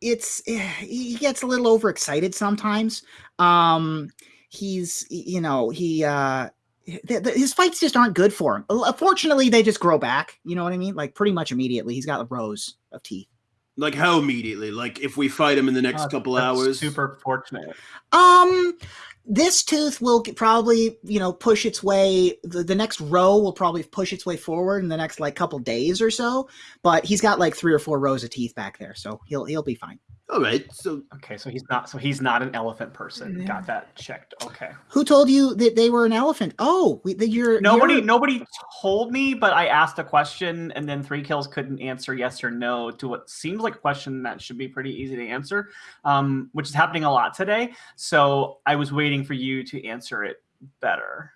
it's he gets a little overexcited sometimes. Um, he's you know he uh th- th- his fights just aren't good for him. Uh, Fortunately, they just grow back. You know what I mean? Like pretty much immediately, he's got rows of teeth. Like how immediately? Like if we fight him in the next Uh, couple hours? Super fortunate. Um, this tooth will probably, you know, push its way. The, the next row will probably push its way forward in the next like couple days or so. But he's got like three or four rows of teeth back there, so he'll he'll be fine. All right. So Okay, so he's not. So he's not an elephant person. Yeah. Got that checked. Okay. Who told you that they were an elephant? Oh, we, that you're Nobody, you're- nobody told me, but I asked a question, and then three kills couldn't answer yes or no to what seems like a question that should be pretty easy to answer, um, which is happening a lot today. So I was waiting for you to answer it better.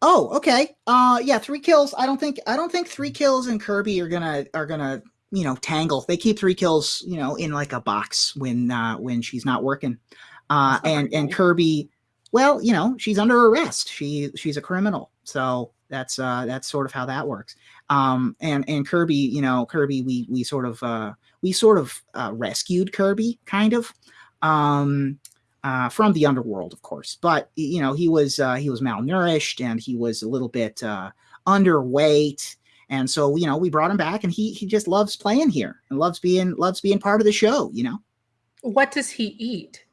Oh, okay. Uh, yeah, three kills. I don't think I don't think three kills and Kirby are gonna are gonna you know tangle. They keep three kills you know in like a box when uh when she's not working. Uh, and and. Kirby, well, you know she's under arrest. She she's a criminal, so that's uh that's sort of how that works. Um, and and Kirby, you know Kirby, we we sort of uh we sort of uh, rescued Kirby, kind of. Um, uh, from the underworld, of course. But you know, he was uh, he was malnourished and he was a little bit uh, underweight, and so you know, we brought him back, and he he just loves playing here and loves being loves being part of the show. You know, What does he eat?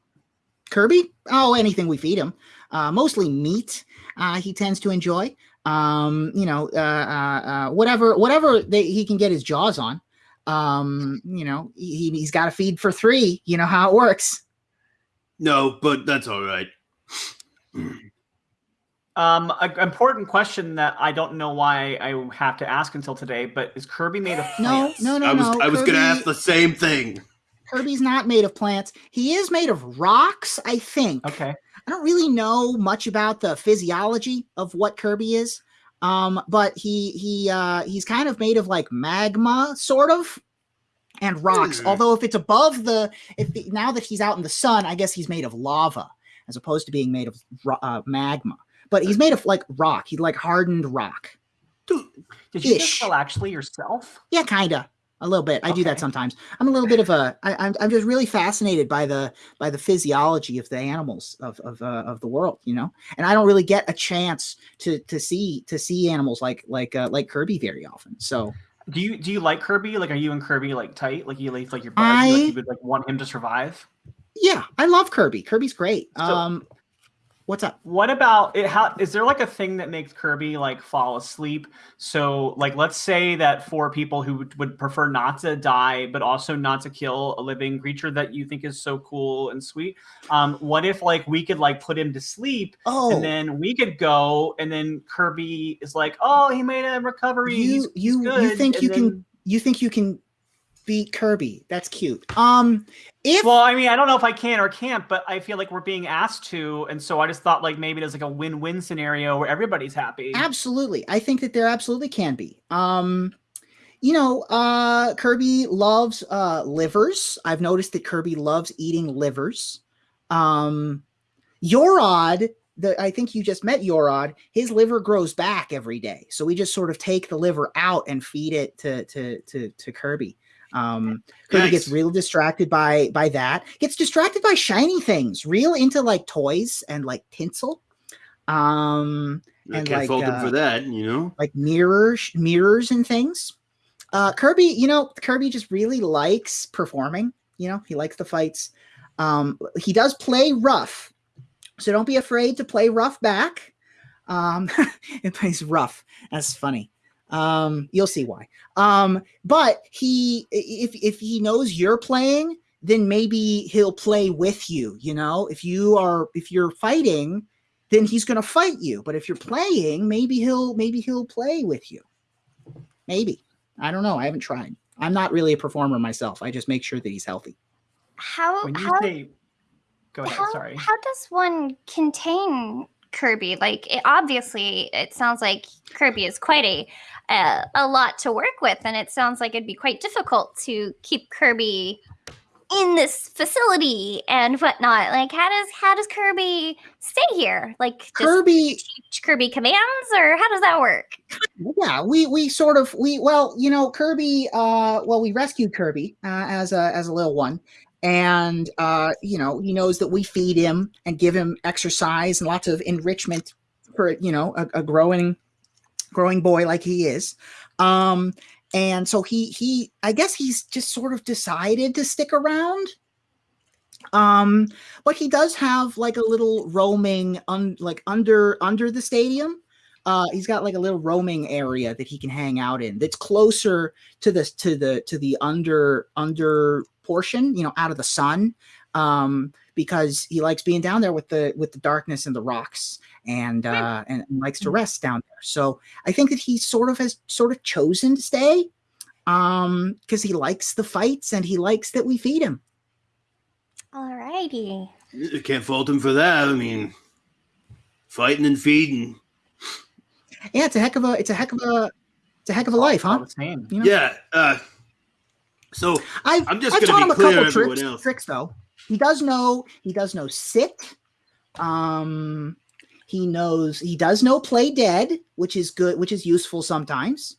Kirby, oh, anything we feed him, uh, mostly meat. Uh, he tends to enjoy. Um, you know, uh, uh, uh, whatever whatever they, he can get his jaws on. Um, you know, he, he's got to feed for three. You know how it works. no, but that's all right. Um, an important question that I don't know why I have to ask until today, but is Kirby made of plants? no, no, I was no. I was gonna ask the same thing. Kirby's not made of plants. He is made of rocks, I think. Okay. I don't really know much about the physiology of what Kirby is. Um, but he he uh he's kind of made of like magma, sort of, and rocks. Hmm. Although if it's above the if the, now that he's out in the sun, I guess he's made of lava as opposed to being made of uh, magma. But he's made of like rock. He's like hardened rock. Dude, Did you Ish. actually yourself? Yeah, kinda. A little bit. I do that sometimes. I'm a little bit of a. I, I'm. I'm just really fascinated by the by the physiology of the animals of of uh, of the world. You know, and I don't really get a chance to to see to see animals like like uh, like Kirby very often. So Do you do you like Kirby? Like, are you and Kirby like tight? Like, you like like your buddies? Like, I- you would like want him to survive? yeah, I love Kirby. Kirby's great. So- um, what's up? What about it? How is there like a thing that makes Kirby like fall asleep? So, like, let's say that for people who would, would prefer not to die, but also not to kill a living creature that you think is so cool and sweet, um, what if like we could like put him to sleep Oh, and then we could go and then Kirby is like, oh, he made a recovery. you he's, he's you you think and you then- can you think you can beat Kirby? That's cute. Um, if Well, I mean, I don't know if I can or can't, but I feel like we're being asked to, and so I just thought like maybe there's like a win-win scenario where everybody's happy. Absolutely. I think that there absolutely can be. Um you know, uh Kirby loves uh livers. I've noticed that Kirby loves eating livers. Um Yorod, the I think you just met Yorod, his liver grows back every day. So we just sort of take the liver out and feed it to to to, to Kirby. Um Kirby gets real distracted by by that. Gets distracted by shiny things, real into like toys and like tinsel. Um I And can't like, fault him uh, for that, you know. like mirrors mirrors and things uh kirby you know kirby just really likes performing you know he likes the fights um he does play rough so don't be afraid to play rough back um it plays rough that's funny um you'll see why um but he if if he knows you're playing then maybe he'll play with you you know if you are if you're fighting then he's going to fight you. But if you're playing, maybe he'll maybe he'll play with you. Maybe. I don't know. I haven't tried. I'm not really a performer myself. I just make sure that he's healthy. How When you how, say, go ahead. how, sorry. how does one contain Kirby? Like it, obviously, it sounds like Kirby is quite a uh, a lot to work with, and it sounds like it'd be quite difficult to keep Kirby in this facility and whatnot. Like how does how does Kirby stay here? Like Kirby, teach Kirby commands, or how does that work? yeah, we we sort of we well, you know, Kirby. Uh, well, we rescued Kirby uh, as a as a little one, and uh, you know, he knows that we feed him and give him exercise and lots of enrichment for you know a, a growing growing boy like he is. Um, and so he he I guess he's just sort of decided to stick around. Um, but he does have like a little roaming un, like under under the stadium. Uh, he's got like a little roaming area that he can hang out in that's closer to this to the to the under under portion, you know, out of the sun. Um, because he likes being down there with the with the darkness and the rocks and uh and, and likes to rest down there. So I think that he sort of has sort of chosen to stay um because he likes the fights and he likes that we feed him. Alrighty. You can't fault him for that. I mean, fighting and feeding. Yeah, it's a heck of a it's a heck of a it's a heck of a life, All huh? the same. You know? Yeah. Uh, so I've, I'm just I've gonna taught be him a clear, couple everyone tricks, else. tricks though. He does know he does know sit. Um he knows he does know play dead, which is good, which is useful sometimes.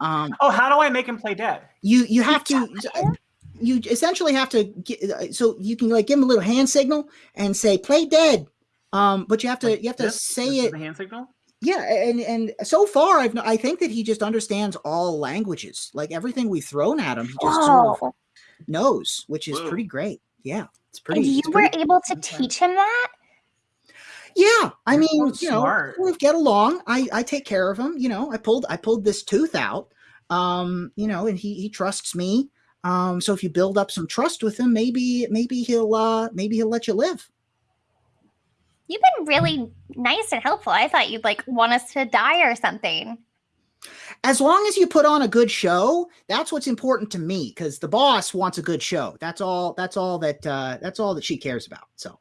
Um Oh, how do I make him play dead? you you have to you essentially have to get, so you can like give him a little hand signal and say play dead. Um but you have to Like you have to this? say This it The hand signal. yeah, and and so far I've I think that he just understands all languages. Like everything we've thrown at him, he just sort of knows, which is Whoa. pretty great. Yeah, it's And pretty. you it's were pretty- able to teach him that? Yeah, I mean, That's you know, we get along. I I take care of him. You know, I pulled I pulled this tooth out. Um, you know, and he he trusts me. Um, so if you build up some trust with him, maybe maybe he'll uh maybe he'll let you live. You've been really nice and helpful. I thought you'd like want us to die or something. As long as you put on a good show, that's what's important to me because the boss wants a good show. That's all. That's all that. uh That's all that she cares about. So.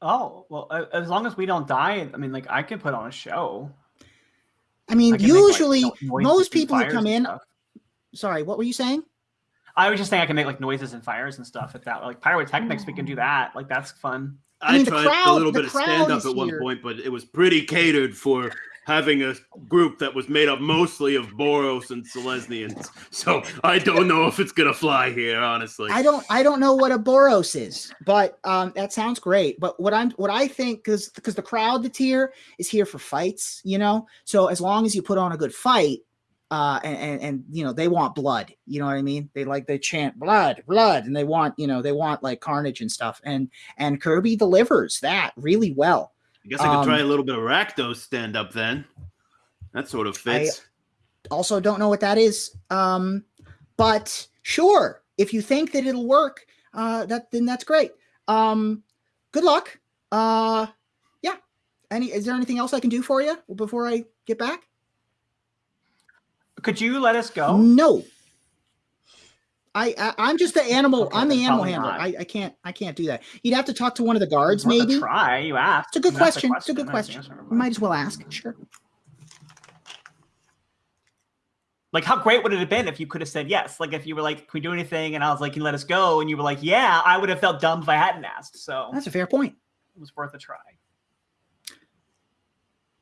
Oh well, as long as we don't die, I mean, like I can put on a show. I mean, I can make, like, usually no- most people who come in. Sorry, what were you saying? I was just saying I can make like noises and fires and stuff like that. Like pyrotechnics, we can do that. Like that's fun. I I, mean, the tried crowd- a little bit of stand up is at one point, but it was pretty catered for having a group that was made up mostly of Boros and Selesnyans. So I don't know if it's gonna fly here, honestly. I don't I don't know what a Boros is, but um that sounds great. But what I'm what I think because because the crowd that's here is here for fights, you know. So as long as you put on a good fight, uh and, and and you know they want blood, you know what I mean? They like they chant blood, blood, and they want you know they want like carnage and stuff. And and Kirby delivers that really well. I guess I could um, try a little bit of Rakdos stand up then. That sort of fits. also don't know what that is um but sure if you think that it'll work uh that then that's great um good luck uh yeah any is there anything else i can do for you before i get back Could you let us go? no I, I i'm just the animal Okay, i'm the animal handler. I, I can't i can't do that you'd have to talk to one of the guards It's worth a maybe Try. You asked. it's a good asked question it's a good question you might as well ask sure Like, how great would it have been if you could have said yes? Like, if you were like, "Can we do anything?" and I was like, "Can you let us go?" and you were like, "Yeah," I would have felt dumb if I hadn't asked. So that's a fair point it was worth a try.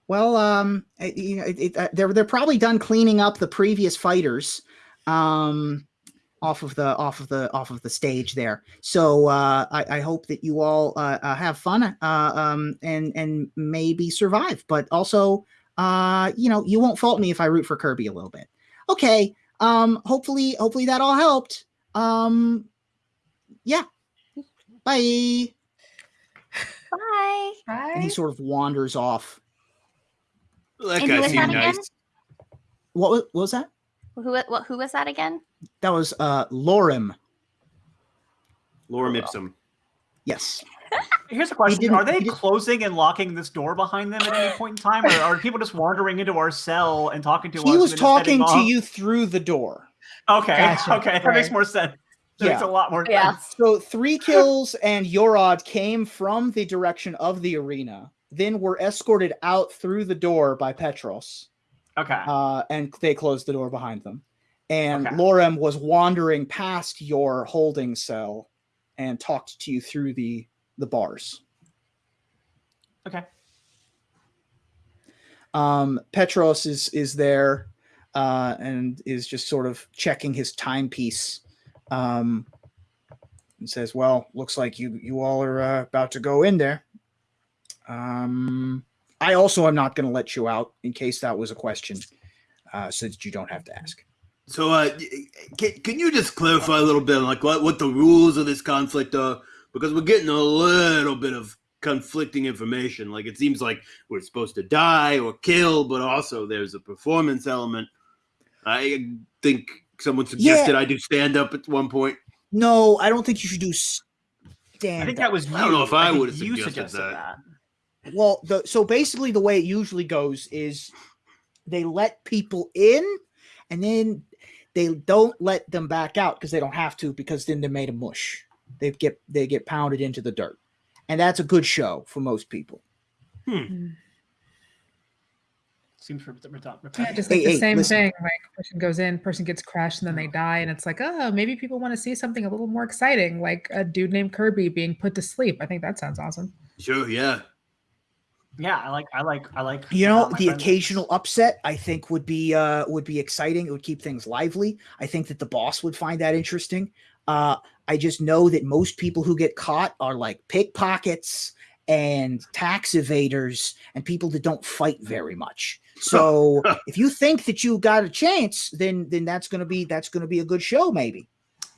Well, um, it- you know, it, it, uh, they're they're probably done cleaning up the previous fighters, um, off of the off of the off of the stage there. So uh, I, I hope that you all uh, uh, have fun, uh, um, and and maybe survive. But also, uh, you know, you won't fault me if I root for Kirby a little bit. Okay. Um, hopefully, hopefully that all helped. Um, yeah. Bye. Bye. And he sort of wanders off. that And guy was seemed that again? nice. What was, what was that? Who what who was that again? That was uh Lorem. Lorem Ipsum. Yes. Here's a question: Are they closing and locking this door behind them at any point in time, or are people just wandering into our cell and talking to us? He was then just heading talking to you through the door. Okay, Gotcha, okay, that makes more sense. That makes Yeah. a lot more Yeah. sense. So three kills and Yorod came from the direction of the arena, then were escorted out through the door by Petros, Okay. uh, and they closed the door behind them. And Okay. Lorem was wandering past your holding cell and talked to you through the the bars. okay. Um, Petros is is there uh, and is just sort of checking his timepiece. Um, and says, "Well, looks like you you all are uh, about to go in there. Um, I also am not going to let you out in case that was a question, uh, so that you don't have to ask. So, uh, can, can you just clarify a little bit, like what, what the rules of this conflict are? Because we're getting a little bit of conflicting information. Like it seems like we're supposed to die or kill, but also there's a performance element. I think someone suggested I do stand up at one point. No, I don't think you should do stand. I think that was you. I don't know if I think would've suggested suggested that. that. Well, the so basically the way it usually goes is they let people in and then they don't let them back out because they don't have to because then they're made a mush. They get they get pounded into the dirt. And that's a good show for most people. Hmm. Seems re- re- Yeah, just like Hey, the hey, same listen. thing. Like person goes in, person gets crashed, and then they die, and it's like, oh, maybe people want to see something a little more exciting, like a dude named Kirby being put to sleep. I think that sounds awesome. Sure, yeah. Yeah, I like, I like, I like. You know, the friends- occasional upset I think would be uh would be exciting. It would keep things lively. I think that the boss would find that interesting. Uh I just know that most people who get caught are like pickpockets and tax evaders and people that don't fight very much. So if you think that you got a chance, then then that's gonna be that's gonna be a good show, maybe.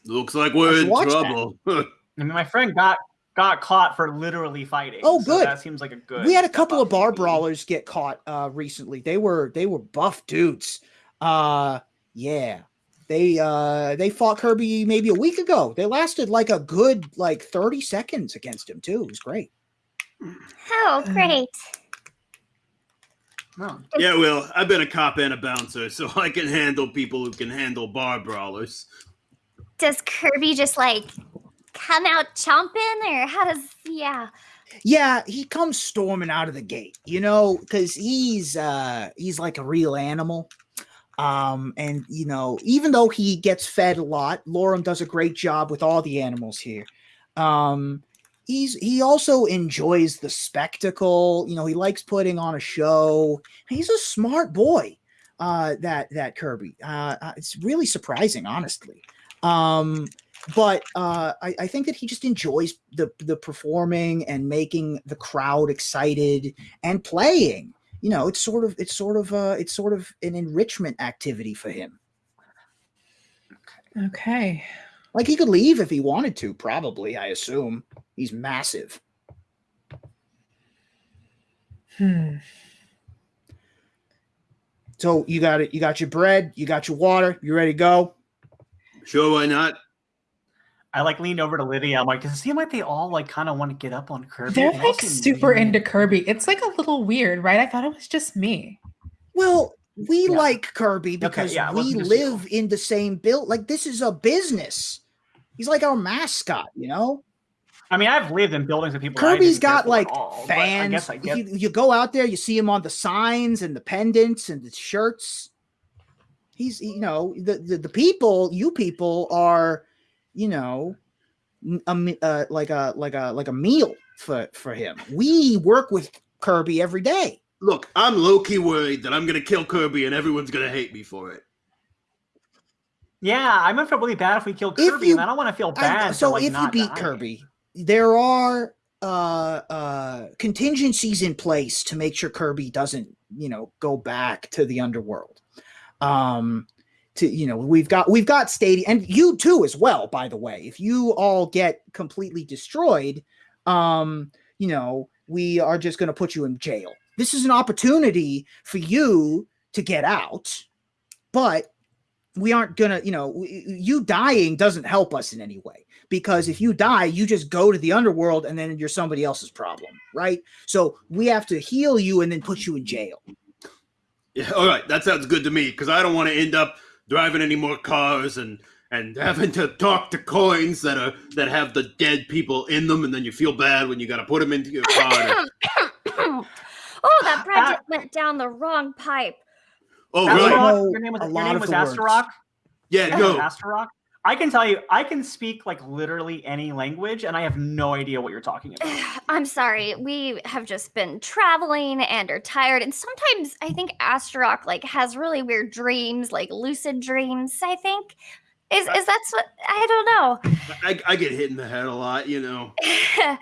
Looks like we're Let's in trouble. I mean, my friend got got caught for literally fighting. Oh, so good. that seems like a good. we had a couple of bar maybe. brawlers get caught uh recently they were they were buff dudes uh yeah they uh they fought kirby maybe a week ago they lasted like a good like 30 seconds against him too it was great Oh, Mm. great. No. yeah, well, I've been a cop and a bouncer, so I can handle people who can handle bar brawlers. Does Kirby just like come out chomping, or how does? Yeah. yeah he comes storming out of the gate you know because he's uh he's like a real animal um and you know even though he gets fed a lot lorem does a great job with all the animals here um he's he also enjoys the spectacle you know he likes putting on a show he's a smart boy uh that that kirby uh uh, it's really surprising honestly um but uh, I, I think that he just enjoys the the performing and making the crowd excited and playing. You know, it's sort of it's sort of uh, it's sort of an enrichment activity for him. Okay. Like he could leave if he wanted to. Probably, I assume he's massive. Hmm. So you got it. You got your bread. You got your water. You ready to go? Sure, why not? I like leaned over to Lydia. I'm like, does it seem like they all like kind of want to get up on Kirby? They're They like super really- into Kirby. It's like a little weird, right? I thought it was just me. Well, we Yeah. like Kirby because yeah, we wasn't live in the same build. Like this is a business. He's like our mascot, you know. I mean, I've lived in buildings with people. that I Kirby's didn't care got like all, but I fans. guess I get. you, you go out there, you see him on the signs and the pendants and the shirts. He's, you know, the the, the people, you people are, you know, n- a, me- uh, like a like a like a meal for for him. We work with Kirby every day. Look, I'm low key worried that I'm gonna kill Kirby and everyone's gonna hate me for it. Yeah, I'm gonna feel really bad if we kill If Kirby, you- and I don't want to feel bad. for, so like, if you beat dying. Kirby, there are uh uh contingencies in place to make sure Kirby doesn't, you know, go back to the underworld. Um to you know, we've got we've got stadium and you too as well, by the way. If you all get completely destroyed, um, you know, we are just gonna put you in jail. This is an opportunity for you to get out, but we aren't gonna, you know, you dying doesn't help us in any way because if you die, you just go to the underworld and then you're somebody else's problem, right? So we have to heal you and then put you in jail. Yeah, all right, that sounds good to me because I don't want to end up driving any more cars and and having to talk to coins that are that have the dead people in them, and then you feel bad when you got to put them into your car. oh, that project went down the wrong pipe. oh, really? was- your name was, a your name was the. Astarock. Yeah, Your name no. was Astarock. I can tell you, I can speak like literally any language, and I have no idea what you're talking about. I'm sorry. We have just been traveling and are tired. And sometimes I think Astarock like has really weird dreams, like lucid dreams, I think. Is is that's what I don't know. I, I get hit in the head a lot, you know.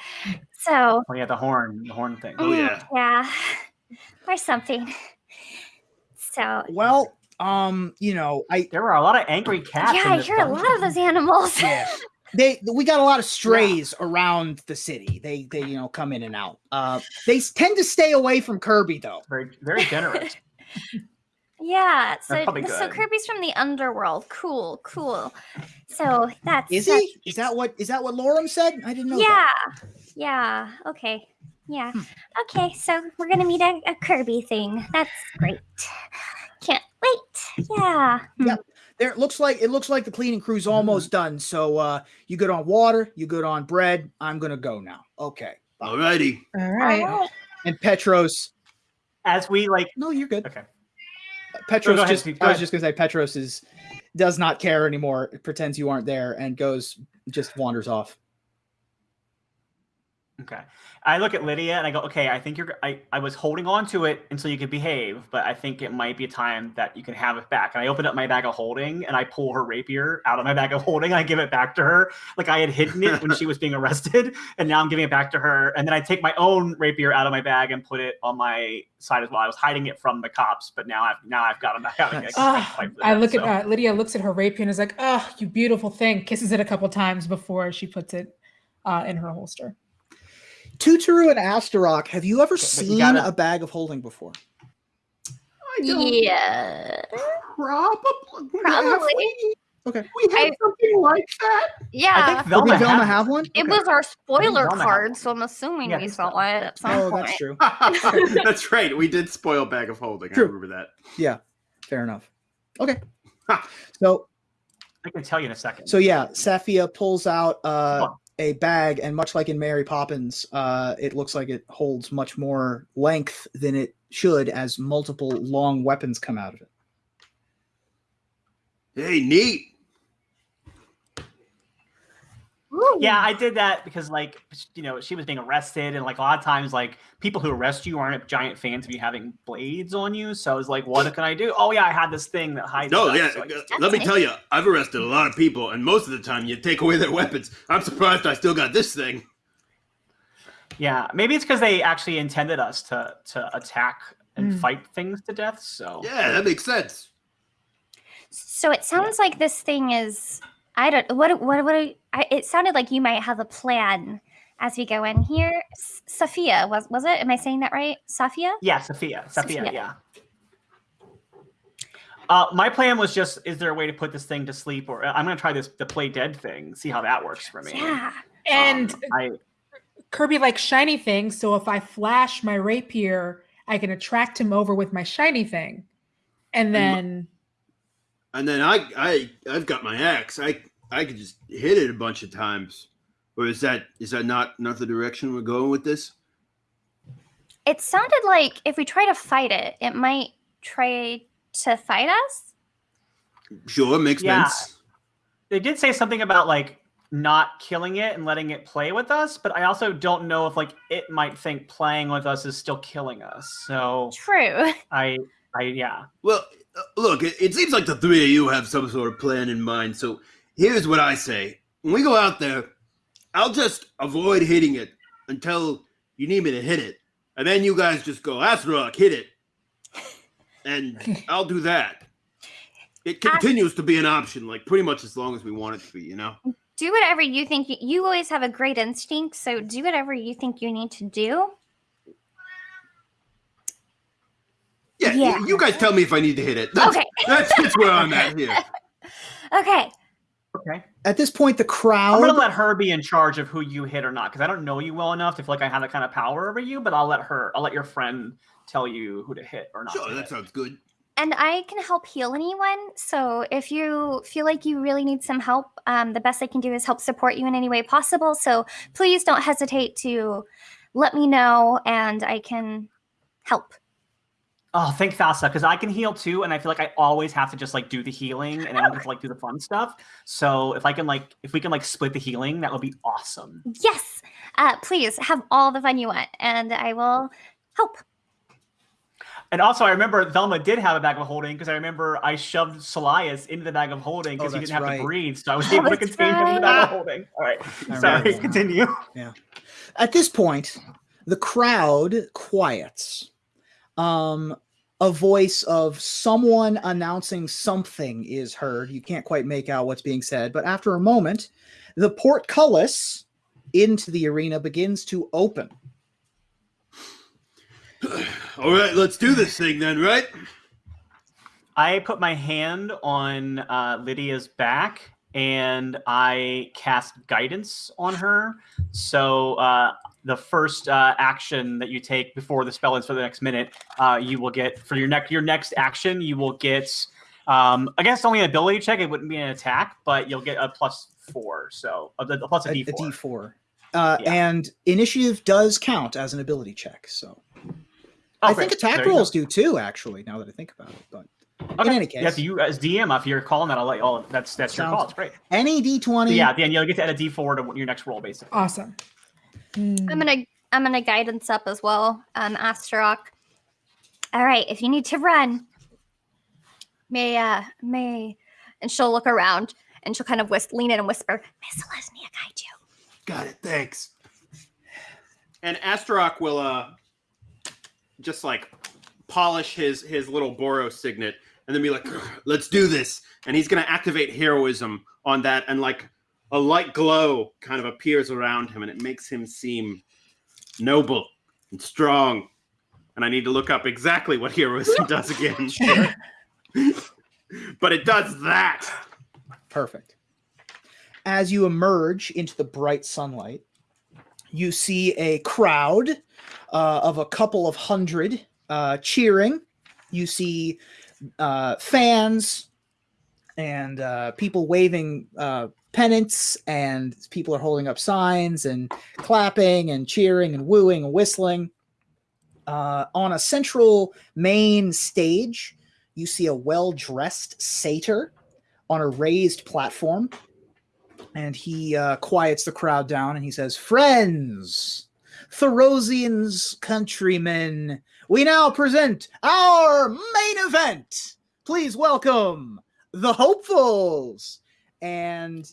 So, Oh yeah, the horn, the horn thing. Oh, mm, yeah. yeah, or something. So, Well, um, you know, I There were a lot of angry cats. yeah, I this hear a lot of those animals. yeah. They we got a lot of strays around the city. They they you know come in and out. Uh, they tend to stay away from Kirby though. Very, very generous. Yeah, so so. Kirby's from the underworld. Cool, cool. So that's Is that's- he? Is that what is that what Lorem said? I didn't know. Yeah, that. yeah. Okay, yeah. Hmm. Okay, so we're gonna meet a, a Kirby thing. That's great. Can't wait. Yeah. Hmm. Yep. There it looks like it looks like the cleaning crew's almost done. So uh, you good on water? You good on bread? I'm gonna go now. Okay. Alrighty. All All right. right. And Petros. As we like, No, you're good. okay. Petros go just Steve, go I was ahead. just gonna say Petros is does not care anymore, pretends you aren't there, and goes just wanders off. Okay. I look at Lydia and I go, okay, I think you're. I, I was holding on to it until you could behave, but I think it might be a time that you can have it back. And I open up my bag of holding and I pull her rapier out of my bag of holding. And I give it back to her. Like I had hidden it when she was being arrested. And now I'm giving it back to her. And then I take my own rapier out of my bag and put it on my side as well. I was hiding it from the cops, but now I've now I've got them back out. Nice. Ah, I look at uh, Lydia looks at her rapier and is like, "Oh, you beautiful thing." Kisses it a couple times before she puts it uh, in her holster. Tutoru and Astarock, have you ever but you seen gotta- a bag of holding before? I don't Yeah. Probably. Probably. Okay. We have I- something like that. Yeah. I think Oh, Velma, did Velma have one? it Okay. was our spoiler card, so I'm assuming Yeah, we saw Velma. it at some Oh, point. that's true. That's right. We did spoil bag of holding. True. I remember that. Yeah, fair enough. Okay. So I can tell you in a second. so yeah, Safia pulls out uh, Come on. A bag, and much like in Mary Poppins, uh, it looks like it holds much more length than it should, as multiple long weapons come out of it. Hey, neat. Ooh. Yeah, I did that because like you know she was being arrested, and like a lot of times like people who arrest you aren't giant fans of you having blades on you. So I was like, what can I do? Oh yeah, I had this thing that hides. No, stuff, yeah. so just- let me tell you, I've arrested a lot of people, and most of the time you take away their weapons. I'm surprised I still got this thing. yeah. Maybe it's because they actually intended us to to attack and Mm. fight things to death. So Yeah, that makes sense. So it sounds like this thing is. I don't. What? What? What? I, it sounded like you might have a plan as we go in here. S- Sophia was was it? Am I saying that right? Sophia. yeah, Sophia, Sophia, Sophia. yeah. Uh, my plan was just: is there a way to put this thing to sleep, or I'm gonna try this the play dead thing, see how that works for me. Yeah. And Um, I Kirby likes shiny things, so if I flash my rapier, I can attract him over with my shiny thing, and then And then I, I, I've got my axe. I, I could just hit it a bunch of times. Or is that, is that not, not the direction we're going with this? It sounded like if we try to fight it, it might try to fight us. Sure, makes Yeah. sense. they did say something about like not killing it and letting it play with us, but I also don't know if like it might think playing with us is still killing us. So True. I, I yeah. Well, Uh, look, it, it seems like the three of you have some sort of plan in mind. So here's what I say: when we go out there, I'll just avoid hitting it until you need me to hit it, and then you guys just go, "Astarock, hit it," and I'll do that. It continues to be an option, like pretty much as long as we want it to be. You know. Do whatever you think. You, you always have a great instinct, so do whatever you think you need to do. Yeah, Yeah. You guys tell me if I need to hit it. That's, Okay. that's, that's where I'm at here. Okay. Okay. At this point, the crowd. I'm gonna let her be in charge of who you hit or not because I don't know you well enough to feel like I have that kind of power over you. But I'll let her. I'll let your friend tell you who to hit or not. Sure, to that hit. sounds good. And I can help heal anyone. So if you feel like you really need some help, um, the best I can do is help support you in any way possible. So please don't hesitate to let me know and I can help. Oh, thank Thassa, because I can heal too, and I feel like I always have to just like do the healing, and I don't get to like do the fun stuff. So if I can like, if we can like split the healing, that would be awesome. Yes. Uh, please have all the fun you want and I will help. And also, I remember Velma did have a bag of holding because I remember I shoved Solias into the bag of holding because Oh, he didn't have right. to breathe, so I was Oh, able to that's contain him in the bag of holding. All right, I sorry, remember. continue. Yeah. At this point, the crowd quiets. Um, a voice of someone announcing something is heard. You can't quite make out what's being said, but after a moment, the portcullis into the arena begins to open. All right, let's do this thing then, right? I put my hand on uh, Lydia's back and I cast guidance on her. So uh, the first uh, action that you take before the spell ends for the next minute, uh, you will get for your next your next action. You will get, um, I guess only an ability check. It wouldn't be an attack, but you'll get a plus four. So a, a plus a A, D a four. D4. Uh, Yeah. And initiative does count as an ability check. So Oh, I think attack There rolls do too, actually, now that I think about it. But in any case, Yeah, so you as DM, if you're calling that, I'll let you. all that's that's your call. It's great. any D20. Yeah, then you'll get to add a D four to your next roll, basically. Awesome. Hmm. I'm gonna I'm gonna guidance up as well. Um, Astarock. All right, if you need to run, may uh may, and she'll look around and she'll kind of whis- lean in and whisper, "May Selesnya guide you." Got it. Thanks. And Astarock will uh just like polish his his little Boros signet and then be like, let's do this. And he's gonna activate heroism on that and like a light glow kind of appears around him and it makes him seem noble and strong. And I need to look up exactly what heroism does again. but it does that. Perfect. As you emerge into the bright sunlight, you see a crowd uh, of a couple of hundred uh, cheering. You see uh, fans and uh, people waving uh, pennants, and people are holding up signs and clapping and cheering and wooing and whistling. Uh, on a central main stage, you see a well dressed satyr on a raised platform and he uh, quiets the crowd down and he says friends Therosian's countrymen we now present our main event please welcome the hopefuls and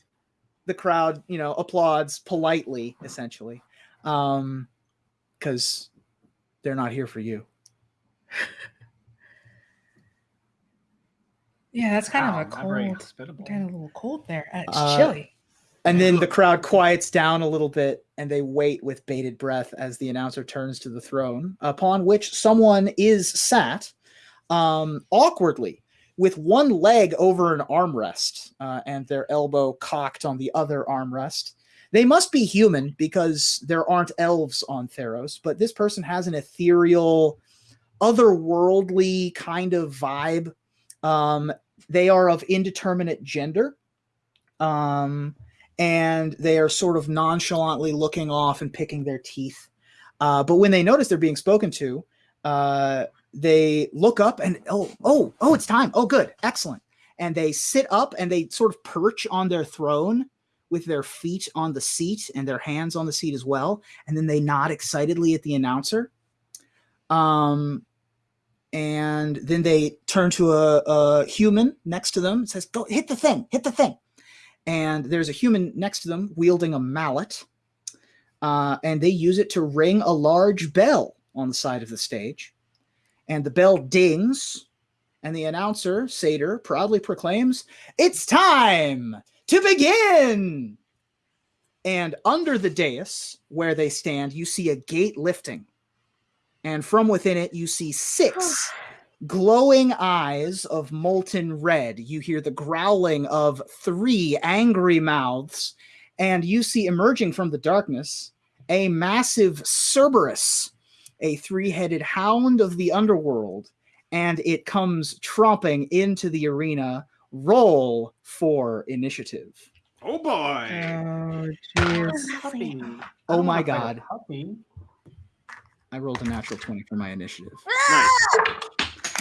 the crowd you know applauds politely essentially um because they're not here for you Yeah, that's kind Wow, of a not cold, kind of a little cold there. Uh, It's Uh, chilly. And then the crowd quiets down a little bit and they wait with bated breath as the announcer turns to the throne, upon which someone is sat um, awkwardly with one leg over an armrest uh, and their elbow cocked on the other armrest. They must be human because there aren't elves on Theros, but this person has an ethereal, otherworldly kind of vibe. Um, they are of indeterminate gender. Um, and they are sort of nonchalantly looking off and picking their teeth. Uh, but when they notice they're being spoken to, uh, they look up and oh, oh, oh, it's time. Oh, good, excellent. And they sit up and they sort of perch on their throne with their feet on the seat and their hands on the seat as well. And then they nod excitedly at the announcer. Um, and then they turn to a, a human next to them and says, "Go hit the thing, hit the thing." and there's a human next to them wielding a mallet uh, and they use it to ring a large bell on the side of the stage and the bell dings and the announcer satyr proudly proclaims it's time to begin and under the dais where they stand you see a gate lifting and from within it you see six glowing eyes of molten red. You hear the growling of three angry mouths, and you see emerging from the darkness a massive Cerberus, a three headed hound of the underworld, and it comes tromping into the arena. Roll for initiative. Oh boy. Oh, jeez. Oh my wanna fight a God. I rolled a natural 20 for my initiative. Nice.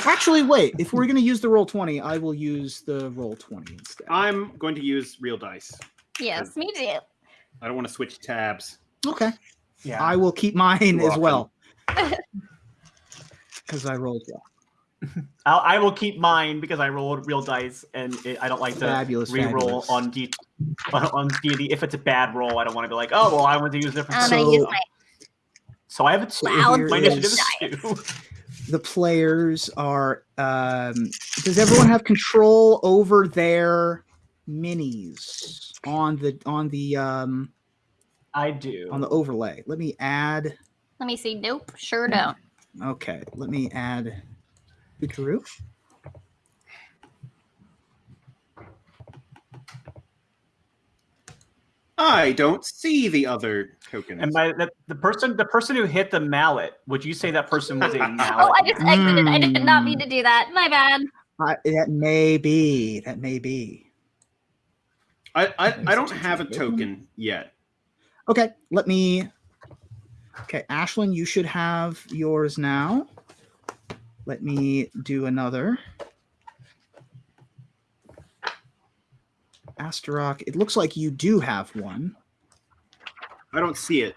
Actually, wait, if we're going to use the roll 20, I will use the roll 20 instead. I'm going to use real dice. Yes, me too. I don't want to switch tabs. okay. Yeah. I will keep mine Too as often. well. Because I rolled well. I'll, I will keep mine because I rolled real dice, and it, I don't like to Fabulous, re-roll fabulous. on D on, on D&D. If it's a bad roll, I don't want to be like, oh well, I want to use a different. I'm So- use my so I have a two. loud My initiative is two. the players are um does everyone have control over their minis on the on the um I do. on the overlay let me add Let me see. Nope, sure don't. okay let me add Bukaru. I don't see the other tokens. and by the, the person, the person who hit the mallet, would you say that person was a mallet? Oh, I just exited. I did not mean Mm. to do that. My bad. I, that may be that may be I, I, I don't have a token yet. okay let me okay ashlyn you should have yours now let me do another Astarock, it looks like you do have one. I don't see it.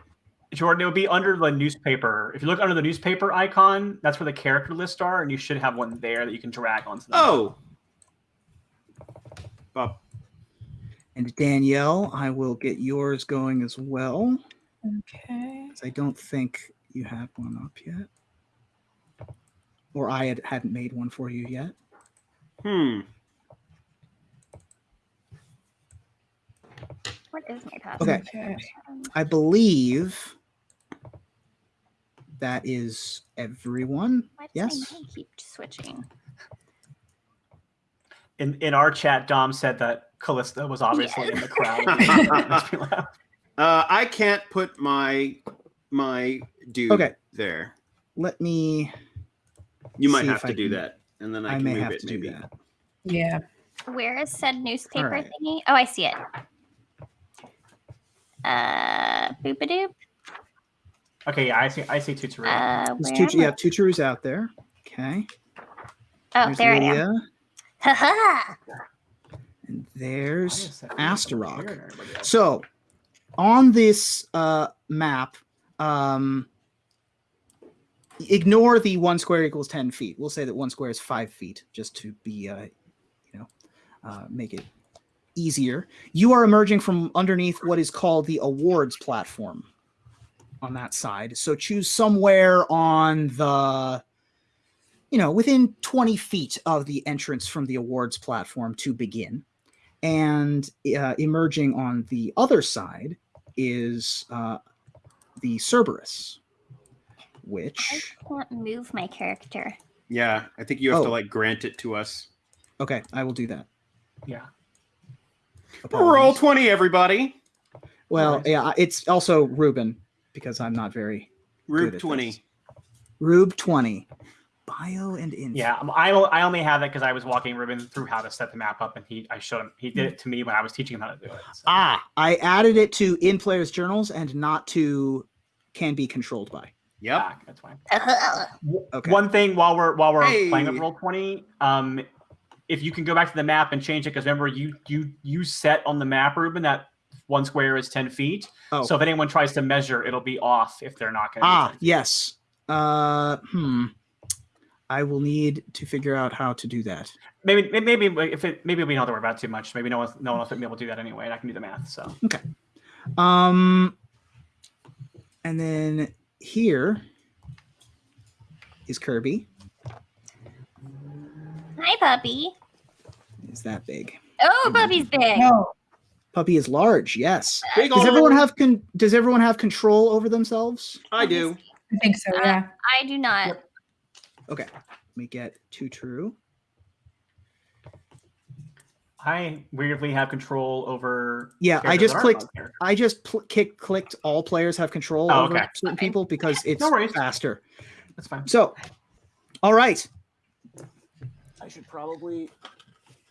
Jordan, it would be under the newspaper. If you look under the newspaper icon, that's where the character lists are, and you should have one there that you can drag onto. The Oh. Up. And Danielle, I will get yours going as well. Okay. 'cause I don't think you have one up yet. Or I had, hadn't made one for you yet. Hmm. What is my password? Okay. Okay. I believe that is everyone. Why does Yes. my keep switching? In in our chat, Dom said that Callista was obviously in the crowd. Makes me laugh. Uh, I can't put my my dude Okay. there. Let me. You might have to I do can- that, and then I, I, can may move have it to do maybe. that. Yeah. Where is said newspaper Alright. thingy? Oh, I see it. Uh, boopadoop. Okay, yeah, I see. I see Tutu. Uh, There's where two, am you I? have two trues out there. Okay. Oh, There's there I am. Lydia, Haha. and there's Astarock. So, on this uh, map, um, ignore the one square equals 10 feet. We'll say that one square is five feet just to be, uh, you know, uh, make it easier. You are emerging from underneath what is called the awards platform on that side. So, choose somewhere on the, you know, within 20 feet of the entrance from the awards platform to begin and uh, emerging on the other side is uh, the Cerberus, I which can't move my character. Yeah, I think you have to Oh. like grant it to us. okay, I will do that. Yeah. Roll twenty, everybody. Well, Alright. yeah, it's also Ruben because I'm not very Rube at twenty. this. Rube twenty, bio and info. Yeah, I, I o- I only have that because I was walking Ruben through how to set the map up, and he I showed him. He did it to me when I was teaching him how to do it. so. Ah, I added it to in players journals and not to can be controlled by. Yep. Back, that's fine. Okay. One thing while we're while we're playing Hey. with roll twenty, um, if you can go back to the map and change it, because remember you you you set on the map, Ruben, that one square is ten feet. Oh. So if anyone tries to measure, it'll be off if they're not going to. Ah, yes. Uh, hmm. I will need to figure out how to do that. maybe maybe if it maybe we don't have to worry about it too much. Maybe no one no one else will be able to do that anyway, and I can do the math. So okay. Um, and then here is Kirby. Hi, puppy. Is that big? Oh, puppy's big. No. Puppy is large. Yes. Big Does ol' everyone have con- Does everyone have control over themselves? I do. I think so. Yeah. I do not. Okay. Let me get two true. I weirdly have control over. Yeah, I just that clicked. I just pl- kick, clicked all players have control Oh, over okay. certain Okay. people because it's No faster. That's fine. So, all right. I should probably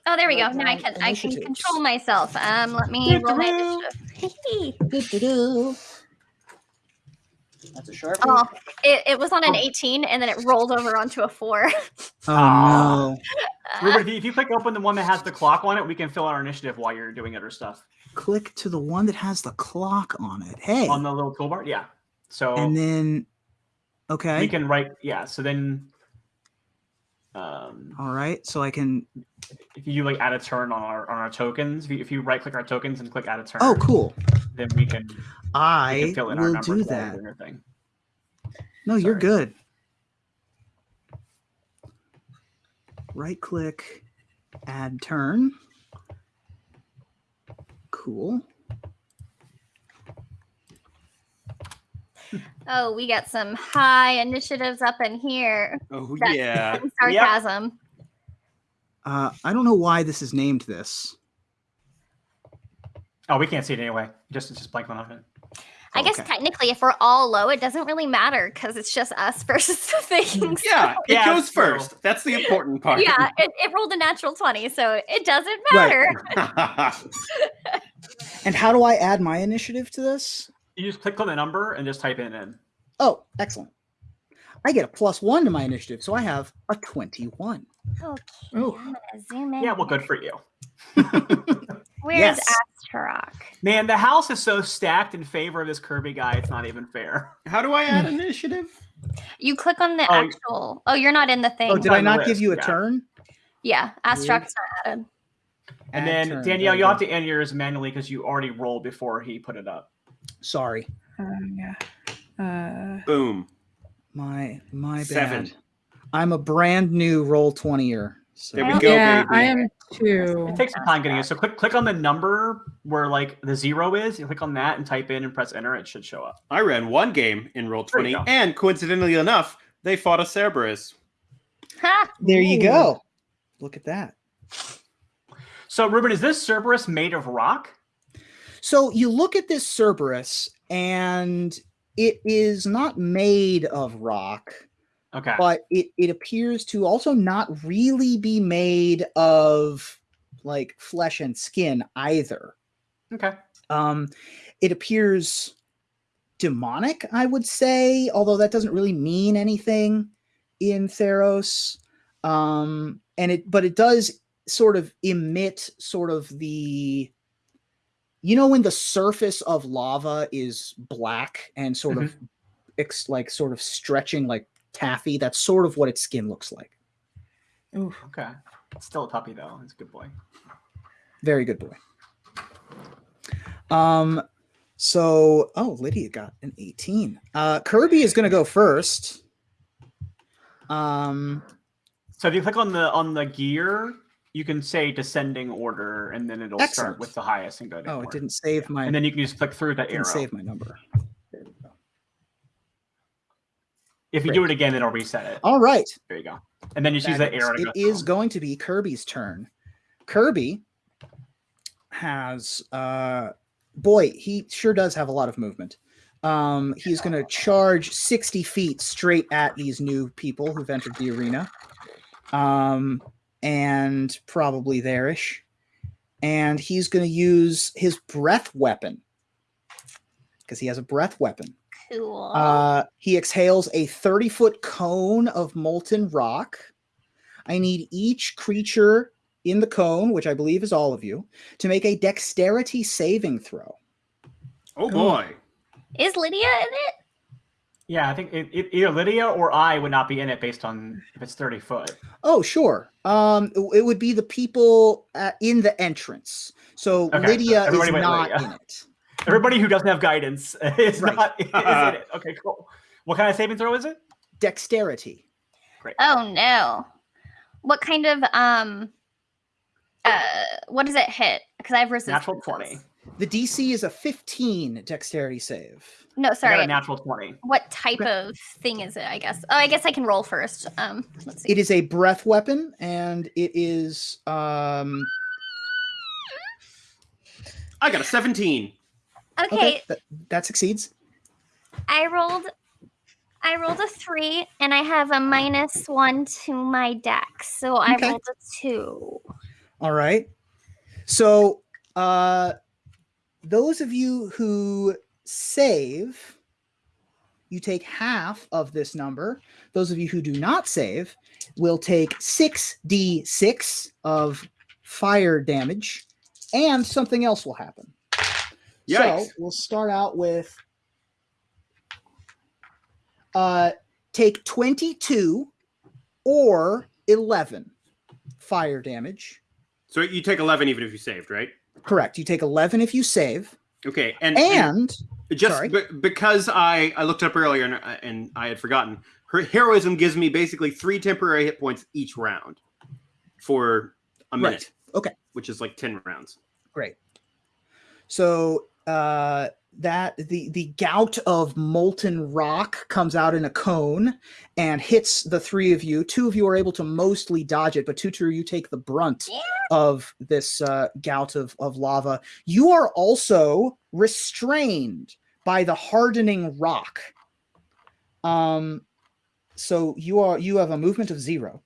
Oh, there we go. Write Now I down can I can initiatives. control myself. Um, let me roll my initiative. That's a sharp. Oh, it, it was on an Oh. 18 and then it rolled over onto a four. Oh no! Ruben, if you, if you click open the one that has the clock on it, we can fill out our initiative while you're doing other stuff Click to the one that has the clock on it. Hey, on the little toolbar. Yeah. So and then okay. we can write. Yeah. So then Um, All right, so I can. if you like add a turn on our on our tokens, if you, if you right click our tokens and click add a turn, Oh, cool. Then we can, we I can fill in our will numbers do that. doing our thing. No, you're good. Right click, add turn. Cool. Oh, we got some high initiatives up in here. Oh That's- yeah. Some sarcasm. Uh, I don't know why this is named this. Oh, we can't see it anyway. Just it's just blank on it. I guess Okay. technically, if we're all low, it doesn't really matter because it's just us versus the things. Yeah, it Yeah, goes it's true. first. That's the important part. yeah, it, it rolled a natural 20, so it doesn't Right. matter. And how do I add my initiative to this? You just click on the number and just type it in. Oh, excellent. I get a plus one to my initiative, so I have a 21. Okay, Ooh. I'm gonna zoom in. Yeah, well, good for you. Where's Yes. Astarock? Man, the house is so stacked in favor of this Kirby guy. It's not even fair. How do I add initiative? You click on the Oh, actual. Oh, you're not in the thing. Oh, did I not give you a yeah. turn? yeah, Astarock's not added. And Add then turn, Danielle, very you have to enter yours manually because you already rolled before he put it up. Sorry. Uh, yeah. Uh, Boom. My my bad. Seven. I'm a brand new roll 20er. So There we Oh, go, yeah, baby. I am too. It takes some time getting it. So click click on the number where like the zero is. You click on that and type in and press enter. It should show up. I ran one game in roll twenty, and coincidentally enough, they fought a Cerberus. Ha! there you go. Look at that. So Ruben, is this Cerberus made of rock? So you look at this Cerberus, and it is not made of rock, Okay. but it, it appears to also not really be made of like flesh and skin either. Okay. Um, it appears demonic, I would say, although that doesn't really mean anything in Theros. Um, and it, but it does sort of emit sort of the, you know, when the surface of lava is black and sort of, ex, like sort of stretching like taffy. That's sort of what its skin looks like. Ooh. Okay. It's still a puppy though. It's a good boy. Very good boy. Um, so oh, Lydia got an 18. Uh, Kirby is gonna go first. Um, So if you click on the on the gear, you can say descending order, and then it'll Excellent. start with the highest and go oh, it didn't save my. And then you can just click through the didn't arrow. save my number. There we go. If you do it again, it'll reset it. All right. There you go. And then you just use that arrow It is through. going to be Kirby's turn. Kirby has uh boy, he sure does have a lot of movement. Um he's going to charge 60 feet straight at these new people who've entered the arena. Um and probably there-ish. And he's going to use his breath weapon because he has a breath weapon. Cool. Uh, he exhales a 30 foot cone of molten rock. I need each creature in the cone, which I believe is all of you, to make a dexterity saving throw. Oh boy. is Lydia in it? Yeah, I think it, it, either Lydia or I would not be in it based on if it's 30 foot. Oh, sure. Um, it- it would be the people uh, in the entrance. So Okay, so Lydia is not Lydia. in it. Everybody who doesn't have guidance is Right. not is in it. Okay, cool. What kind of saving throw is it? Dexterity. Great. Oh no. What kind of um uh what does it hit? Because I have resistance. Natural 20. The DC is a 15 dexterity save. No, I got sorry. a natural 20. What type of thing is it? I guess. Oh, I guess I can roll first. Um, let's see. It is a breath weapon, and it is um I got a 17. Okay, that, that succeeds. I rolled. I rolled a three, and I have a minus one to my deck. so I Okay. rolled a two. All right. So, uh, those of you who save, you take half of this number. Those of you who do not save will take 6d6 of fire damage, and something else will happen. Yikes. So, we'll start out with uh, take 22 or 11 fire damage. So you take 11 even if you saved, right? Correct. You take 11 if you save. Okay. And, And just sorry. be- because I, I looked up earlier and, and I had forgotten, her heroism gives me basically three temporary hit points each round for a minute. Right. Okay. Which is like 10 rounds. Great. So uh, that the the gout of molten rock comes out in a cone and hits the three of you. Two of you are able to mostly dodge it, but Tutu, you take the brunt of this uh, gout of, of lava. You are also restrained by the hardening rock. Um, so you are you have a movement of zero.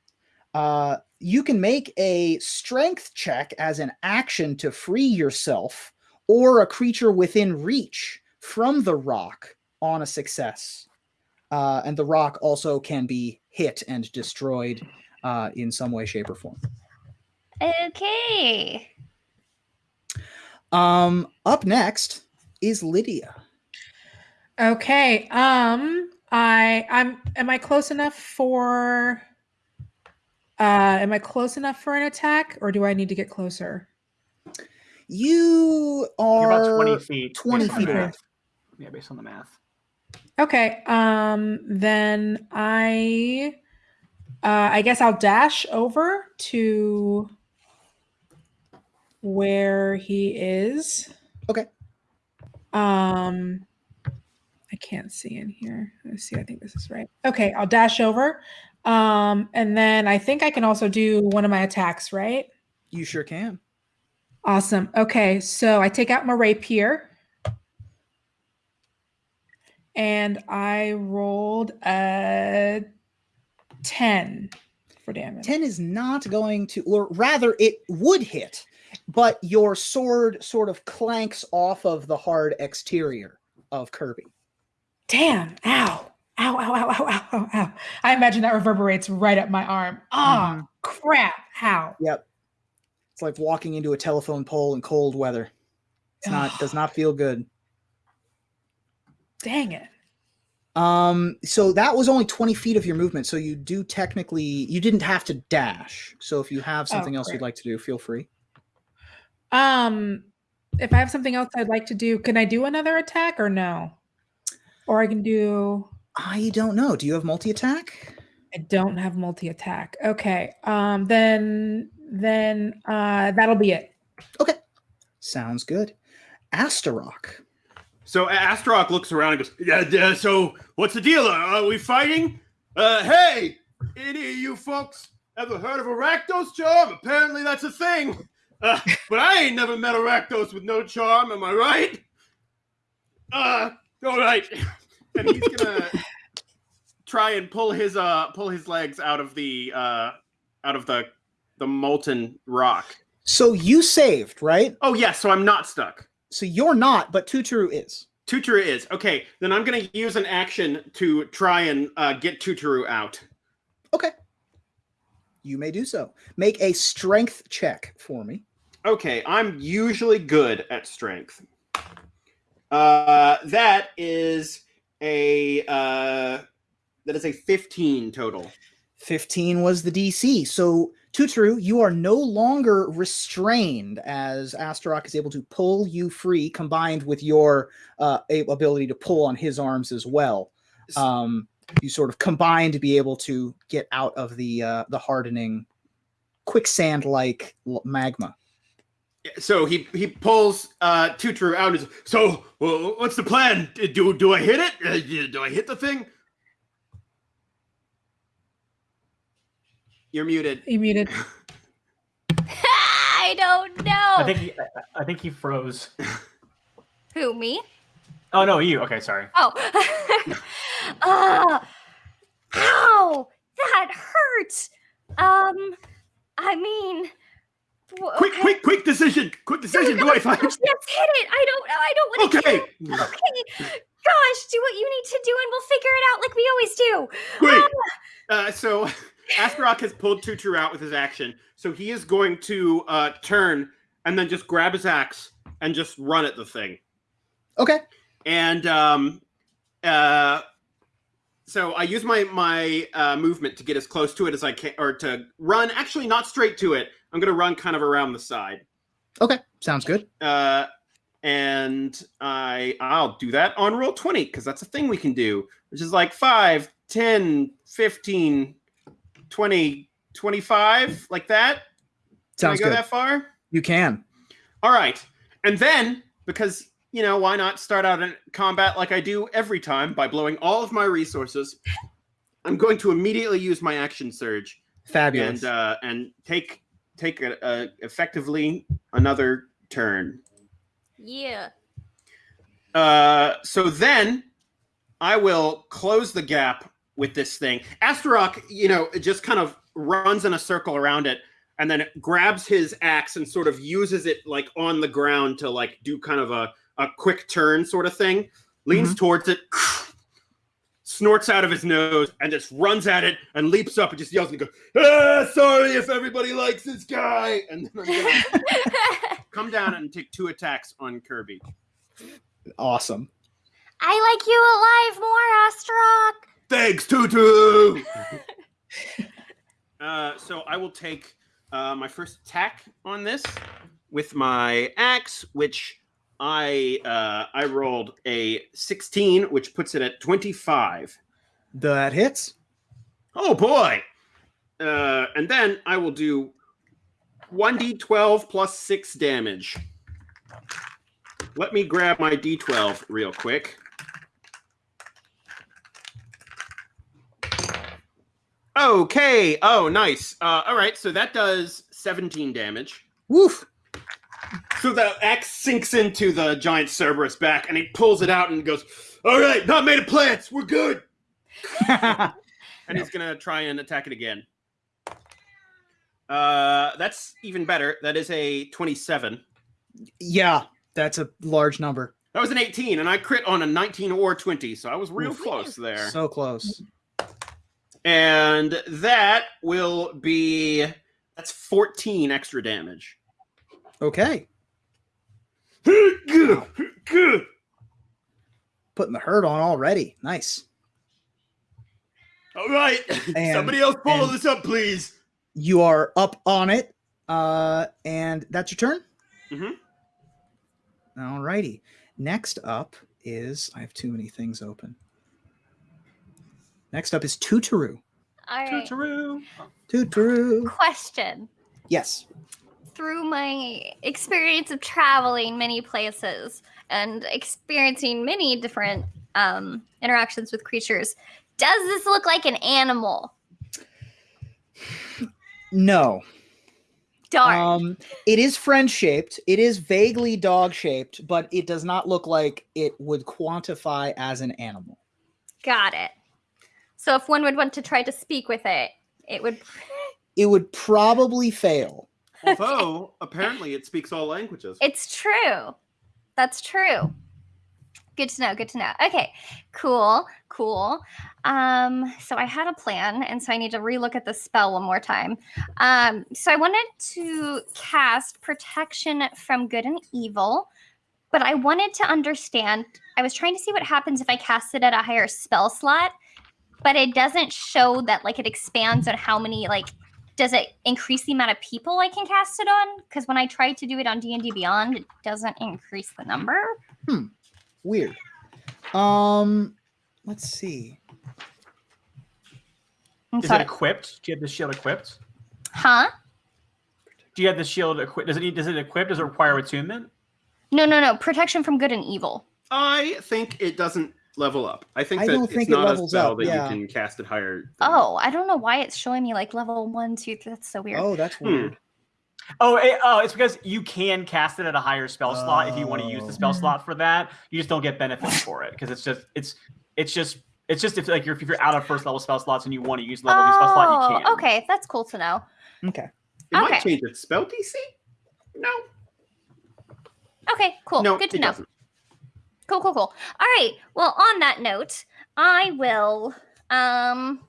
Uh, you can make a strength check as an action to free yourself or a creature within reach from the rock on a success. Uh, and the rock also can be hit and destroyed uh, in some way, shape, or form. Okay. Um, up next is Lydia. Okay. Um I I'm am I close enough for uh am I close enough for an attack or do I need to get closer? You You're about 20 feet. 20 feet the away. Yeah, based on the math. Okay. Um then I uh I guess I'll dash over to where he is. Okay. Um I can't see in here. Let's see. I think this is right. Okay, I'll dash over. Um and then I think I can also do one of my attacks, right? You sure can. Awesome. Okay, so I take out my rapier. And I rolled a 10 for damage. 10 is not going to, or rather, it would hit, but your sword sort of clanks off of the hard exterior of Kirby. Damn. Ow. Ow, ow, ow, ow, ow, ow, ow. I imagine that reverberates right up my arm. Oh, crap. How? Yep. It's like walking into a telephone pole in cold weather. It's not, does not feel good. Dang it. Um, so that was only 20 feet of your movement. So you do technically, you didn't have to dash. So if you have something else you'd like to do, feel free. Um, if I have something else I'd like to do, can I do another attack or no? Or I can do I don't know. Do you have multi attack? I don't have multi attack. Okay. Um then then uh that'll be it. Okay. Sounds good. Astarock. So A- Astaroth looks around and goes, yeah, yeah, so what's the deal? Are we fighting? Uh, hey, any of you folks ever heard of a Rakdos charm? Apparently that's a thing. Uh, but I ain't never met a Rakdos with no charm, am I right? Uh, all right. And he's gonna try and pull his uh pull his legs out of the uh out of the the molten rock. So you saved, right? Oh yeah, so I'm not stuck. So you're not, but Tutoru is. Tutoru is okay. Then I'm gonna use an action to try and uh, get Tutoru out. Okay. You may do so. Make a strength check for me. Okay, I'm usually good at strength. Uh, that is a uh, that is a 15 total. 15 was the DC. So, Tutoru, you are no longer restrained as Astaroth is able to pull you free, combined with your uh, ability to pull on his arms as well. Um, you sort of combine to be able to get out of the uh, the hardening quicksand-like magma. So he he pulls uh, Tutoru out. And says, so well, what's the plan? Do do I hit it? Uh, do I hit the thing? You're muted. You muted. I don't know. I think he, I- I think he froze. Who, me? Oh no, you. Okay, sorry. Oh. uh, ow! That hurts. Um, I mean, w- Quick, okay. quick, quick decision! Quick decision! Do I fight? Yes, hit it. I don't. I don't want to. Okay. Okay. Gosh, do what you need to do, and we'll figure it out like we always do. Great. Um, Uh, so Astaroth has pulled Tutu out with his action, so he is going to uh, turn and then just grab his axe and just run at the thing. Okay. And um, uh, so I use my my uh, movement to get as close to it as I can, or to run. Actually, not straight to it. I'm gonna run kind of around the side. Okay, sounds good. Uh, and I I'll do that on roll 20 because that's a thing we can do, which is like 5, 10, 15, 20, 25, like that. Sounds Can I go good. that far? You can. All right. And then, because, you know, why not start out in combat like I do every time by blowing all of my resources? I'm going to immediately use my action surge Fabulous. and uh, and take take a, a effectively another turn. Yeah. Uh, so then I will close the gap with this thing. Astarock, you know, it just kind of runs in a circle around it and then it grabs his axe and sort of uses it like on the ground to like do kind of a, a quick turn sort of thing. Leans towards it, snorts out of his nose, and just runs at it and leaps up and just yells and goes, ah, sorry if everybody likes this guy. And then I'm gonna come down and take two attacks on Kirby. awesome. I like you alive more, Astarock. Thanks, Tutu. Uh, so I will take uh, my first attack on this with my axe, which I uh, I rolled a 16, which puts it at 25. That hits. Oh boy! Uh, and then I will do 1d12 plus 6 damage. Let me grab my d12 real quick. Okay. Oh, nice. Uh, all right. So that does 17 damage. Woof. So the axe sinks into the giant Cerberus back, and he pulls it out and goes, "All right, not made of plants. We're good." and he's gonna try and attack it again. Uh, that's even better. That is a 27. yeah, that's a large number. That was an 18, and I crit on a 19 or 20, so I was real Oof. close there. So close. And that will be that's 14 extra damage. Okay. Good. Putting the hurt on already. Nice. All right. And- Somebody else follow this up, please. You are up on it. Uh, and that's your turn? Mhm. All righty. Next up is I have too many things open. Next up is Tutoru. All right. Toot-a-roo. Tutoru. Question. Yes. Through my experience of traveling many places and experiencing many different um, interactions with creatures, does this look like an animal? No. Darn. Um, it is friend shaped. It is vaguely dog shaped, but it does not look like it would quantify as an animal. Got it. So if one would want to try to speak with it, it would. It would probably fail. Although apparently it speaks all languages. It's true. That's true. Good to know. Good to know. Okay, cool, cool. Um, so I had a plan, and so I need to relook at the spell one more time. Um, so I wanted to cast protection from good and evil, but I wanted to understand. I was trying to see what happens if I cast it at a higher spell slot, but it doesn't show that like it expands on how many like does it increase the amount of people I can cast it on? Because when I tried to do it on D and D Beyond, it doesn't increase the number. Hmm. Weird. Um, let's see. And Is so it equipped? Do you have the shield equipped? huh? Do you have the shield equipped? Does it need? Does it equip? Does it require attunement? No, no, no. Protection from good and evil. I think it doesn't level up. I think I that don't it's think it not a spell up, that yeah. you can cast it higher. than- Oh, I don't know why it's showing me like level one, two, three. That's so weird. Oh, that's Hmm. weird. Oh, it, oh, it's because you can cast it at a higher spell slot if you want to use the Oh. spell slot for that. You just don't get benefits for it because it's just it's it's just it's just if like you're if you're out of first level spell slots and you want to use level two spell slot, you can. Oh, okay. That's cool to know. Okay. It might change its spell DC. No, Okay, cool. no, good to it know. doesn't. Cool, cool, cool. All right. Well, on that note, I will. Um,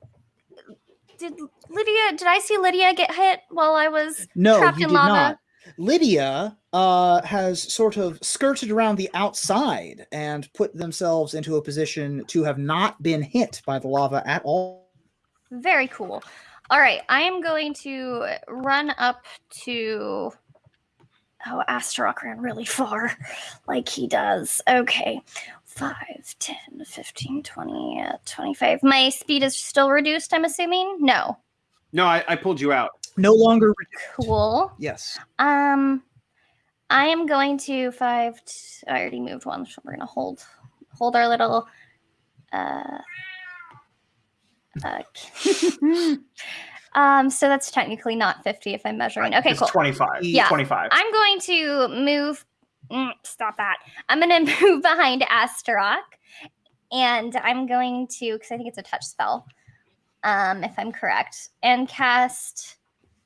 did Lydia? Did I see Lydia get hit while I was No, trapped you in did lava? not. Lydia uh, has sort of skirted around the outside and put themselves into a position to have not been hit by the lava at all. Very cool. All right, I am going to run up to. Oh, Astarock ran really far, like he does. Okay. 5, 10, 15, 20, uh, 25. My speed is still reduced, I'm assuming? No. No, I, I pulled you out. No longer. Cool. Yes. Um, I am going to five. T- I already moved one, so we're gonna hold hold our little. Uh, uh, um, so that's technically not fifty if I'm measuring. Okay, it's cool. 25. Yeah. 25. I'm going to move. mm, stop that. I'm going to move behind Astarock, and I'm going to because I think it's a touch spell, um, if I'm correct, and cast.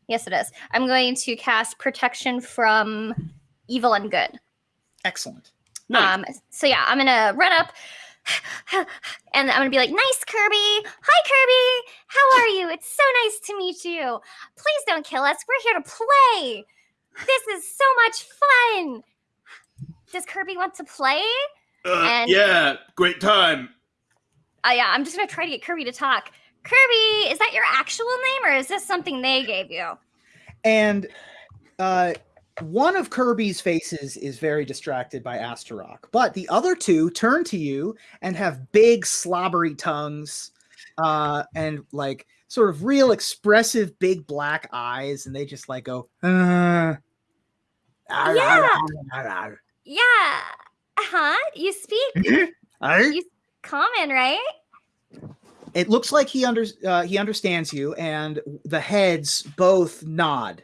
Yes, it is. I'm going to cast protection from evil and good. Excellent. Nice. Um, so yeah, I'm gonna run up. And I'm gonna be like, nice Kirby. Hi Kirby. How are you? It's so nice to meet you. Please don't kill us. We're here to play. This is so much fun. Does Kirby want to play? Uh, And- yeah, great time. Uh, yeah, I'm just gonna try to get Kirby to talk. Kirby, is that your actual name or is this something they gave you? And uh, one of Kirby's faces is very distracted by Astarock, but the other two turn to you and have big slobbery tongues uh, and like sort of real expressive big black eyes, and they just like go. Uh, Yeah. Yeah. Uh-huh. You speak common, right? It looks like he under uh, he understands you, and the heads both nod.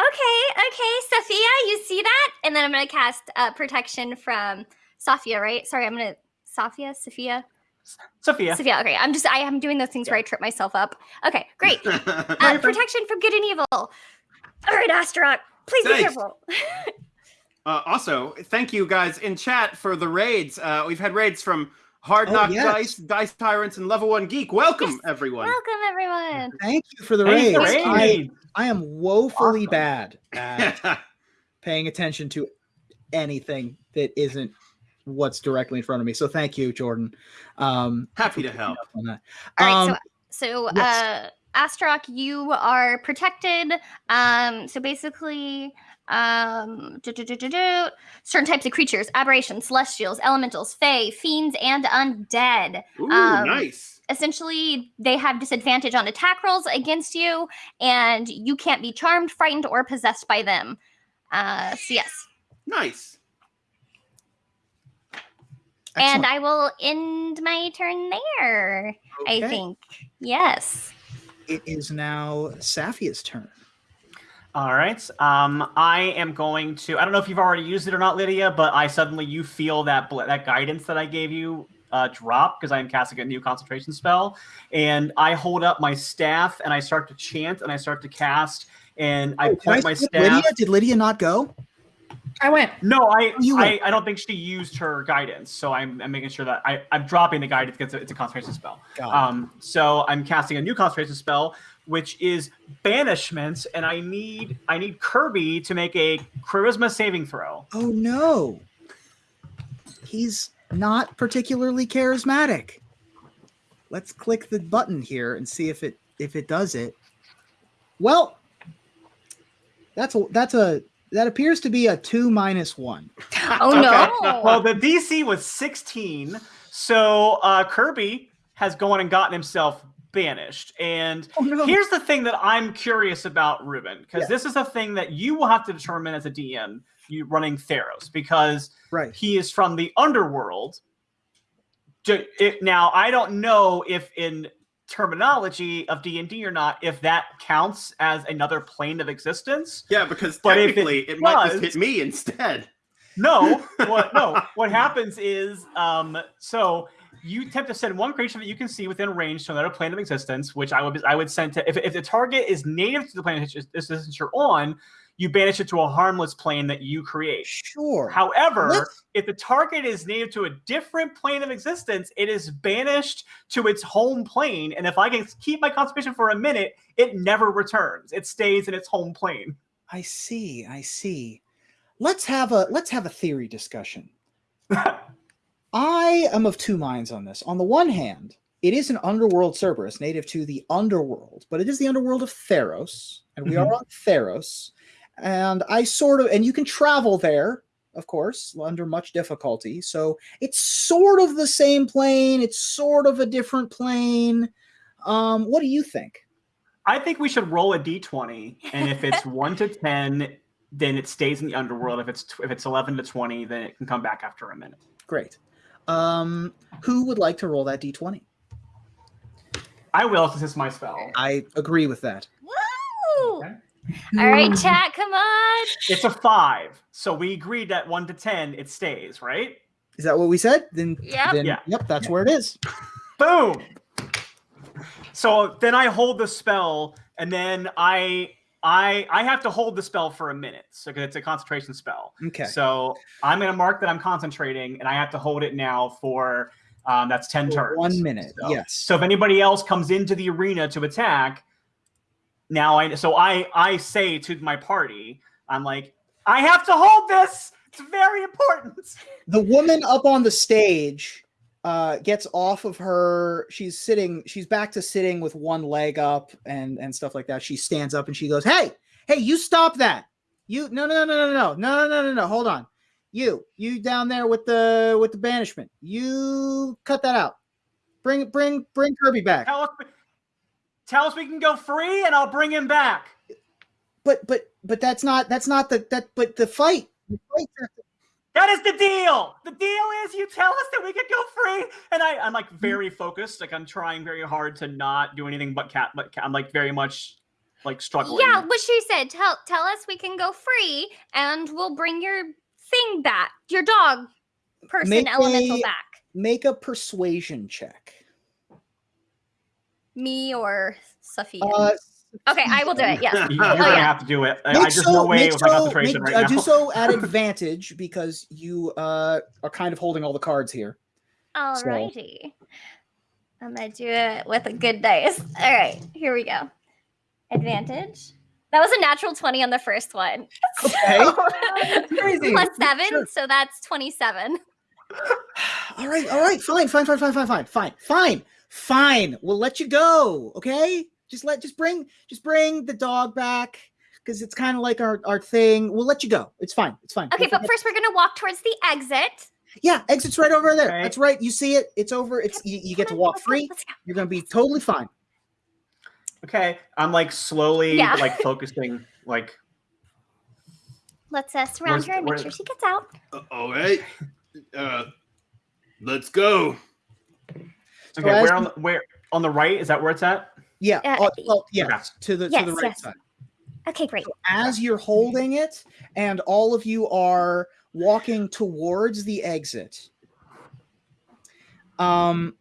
Okay, okay, Sophia, you see that? And then I'm gonna cast uh, protection from Sophia, right? Sorry, I'm gonna Sophia, Sophia, Sophia. Sophia. Okay, I'm just I am doing those things where I trip myself up. Okay, great. Uh, protection from good and evil. All right, Astarock, please be careful. Uh, also, thank you guys in chat for the raids. Uh, we've had raids from Hard Oh, Knock yes. Dice, Dice Tyrants, and Level One Geek. Welcome, Yes. everyone. Welcome, everyone. Thank you for the Hey, raids. the I. I am woefully Awesome. bad at paying attention to anything that isn't what's directly in front of me. So thank you, Jordan. Um, Happy to help. on that. All right, Um, so so yes. uh Astarock, you are protected. Um, so basically, um, do, do, do, do, do, certain types of creatures, aberrations, celestials, elementals, fae, fiends, and undead. Ooh, Um, nice. Essentially, they have disadvantage on attack rolls against you, and you can't be charmed, frightened, or possessed by them. Uh, so yes, Nice. and. I will end my turn there. I think yes. it is now Safia's turn. All right. Um, I am going to. I don't know if you've already used it or not, Lydia, but I suddenly you feel that that guidance that I gave you uh, drop because I am casting a new concentration spell, and I hold up my staff and I start to chant and I start to cast and I Oh, can point my staff. Lydia? Did Lydia not go? I went. No, I, You I went. I don't think she used her guidance, so I'm, I'm making sure that I, I'm dropping the guidance because it's a concentration spell. Got. Um, so I'm casting a new concentration spell, which is banishments, and I need I need Kirby to make a charisma saving throw. oh no, he's not particularly charismatic. Let's click the button here and see if it if it does it. Well, that's a that's a that appears to be a two minus one. Oh Okay. no! Well, the DC was 16, so uh, Kirby has gone and gotten himself banished. And Oh no! here's the thing that I'm curious about, Ruben, because Yeah. this is a thing that you will have to determine as a DM, you running Theros, because right. he is from the underworld. Now, I don't know if in terminology of D&D or not, if that counts as another plane of existence. Yeah, because But if it technically it, might just hit me instead. No, what no, what happens is um so you attempt to send one creature that you can see within range to another plane of existence, which I would I would send to if, if the target is native to the plane of existence you're on, you banish it to a harmless plane that you create. Sure. However, Let's- if the target is native to a different plane of existence, it is banished to its home plane. And if I can keep my concentration for a minute, it never returns. It stays in its home plane. I see. I see. Let's have a let's have a theory discussion. I am of two minds on this. On the one hand, it is an underworld Cerberus native to the underworld, but it is the underworld of Theros, and we are on Theros. And I sort of, and you can travel there, of course, under much difficulty. So it's sort of the same plane. It's sort of a different plane. Um, what do you think? I think we should roll a d20, and if it's one to ten, then it stays in the underworld. If it's if it's eleven to twenty, then it can come back after a minute. Great. Um, who would like to roll that d20? I will, since it's my spell. I agree with that. Woo! Okay. All right, chat, come on. It's a five, so we agreed that one to ten, it stays, right? Is that what we said? Then, Yep. then Yeah. yep, that's where it is. Boom. So then I hold the spell, and then I I I have to hold the spell for a minute, so 'cause it's a concentration spell. Okay. So I'm gonna mark that I'm concentrating, and I have to hold it now for um, that's ten For turns. One minute. So- Yes. So if anybody else comes into the arena to attack, now I so I I say to my party, I'm like, I have to hold this. It's very important. the woman up on the stage uh, gets off of her. She's sitting. She's back to sitting with one leg up and and stuff like that. She stands up and she goes, "Hey, hey, you stop that! You no no no no no no no no no no. Hold on, you you down there with the with the banishment. You cut that out. Bring bring bring Kirby back. Tell us, tell us we can go free, and I'll bring him back. But but but that's not that's not the that. But the fight. The fight That is the deal. The deal is you tell us that we could go free, and I, I'm like very focused. Like I'm trying very hard to not do anything but cat. But cat, I'm like very much like struggling. Yeah, what she said. Tell tell us we can go free, and we'll bring your thing back, your dog person Make elemental a- back. make a persuasion check. Me or Sophia. Uh, okay, I will do it. Yes. You- You're Oh, gonna yeah. have to do it. I, I just so- no way make with my concentration make- right uh, now. Do so at advantage because you uh, are kind of holding all the cards here. Alrighty. I'm gonna do it with a good dice. All right, here we go. Advantage. That was a natural 20 on the first one. Okay. crazy. Plus seven, Sure. so that's 27. all right, all right, fine, fine, fine, fine, fine, fine, fine, fine, fine. We'll let you go. Okay, just let, just bring, just bring the dog back because it's kind of like our our thing. We'll let you go. It's fine. It's fine. Okay, We'll but forget- first we're gonna walk towards the exit. yeah, exit's right over there. Okay. That's right. You see it. It's over. It's you, you get to walk free. let's go. You're gonna be totally fine. Okay, I'm like slowly Yeah. like focusing. Like Let's uh, surround Where's- her and make sure she gets out. Uh, all right. Uh, let's go. okay, as where on the, where on the right is that where it's at? Yeah. Uh, oh, well, yes, Okay. to the to the right yes. side. Okay, great. as you're holding it and all of you are walking towards the exit um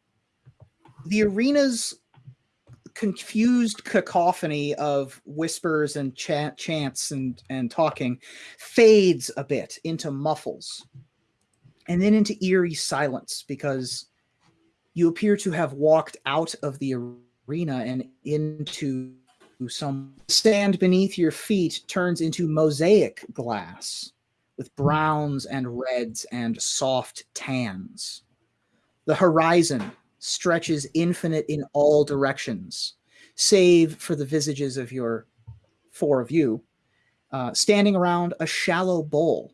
the arena's confused cacophony of whispers and chant, chants and and talking fades a bit into muffles and then into eerie silence because you appear to have walked out of the arena and into some sand beneath your feet turns into mosaic glass with browns and reds and soft tans. The horizon stretches infinite in all directions, save for the visages of your four of you, uh, standing around a shallow bowl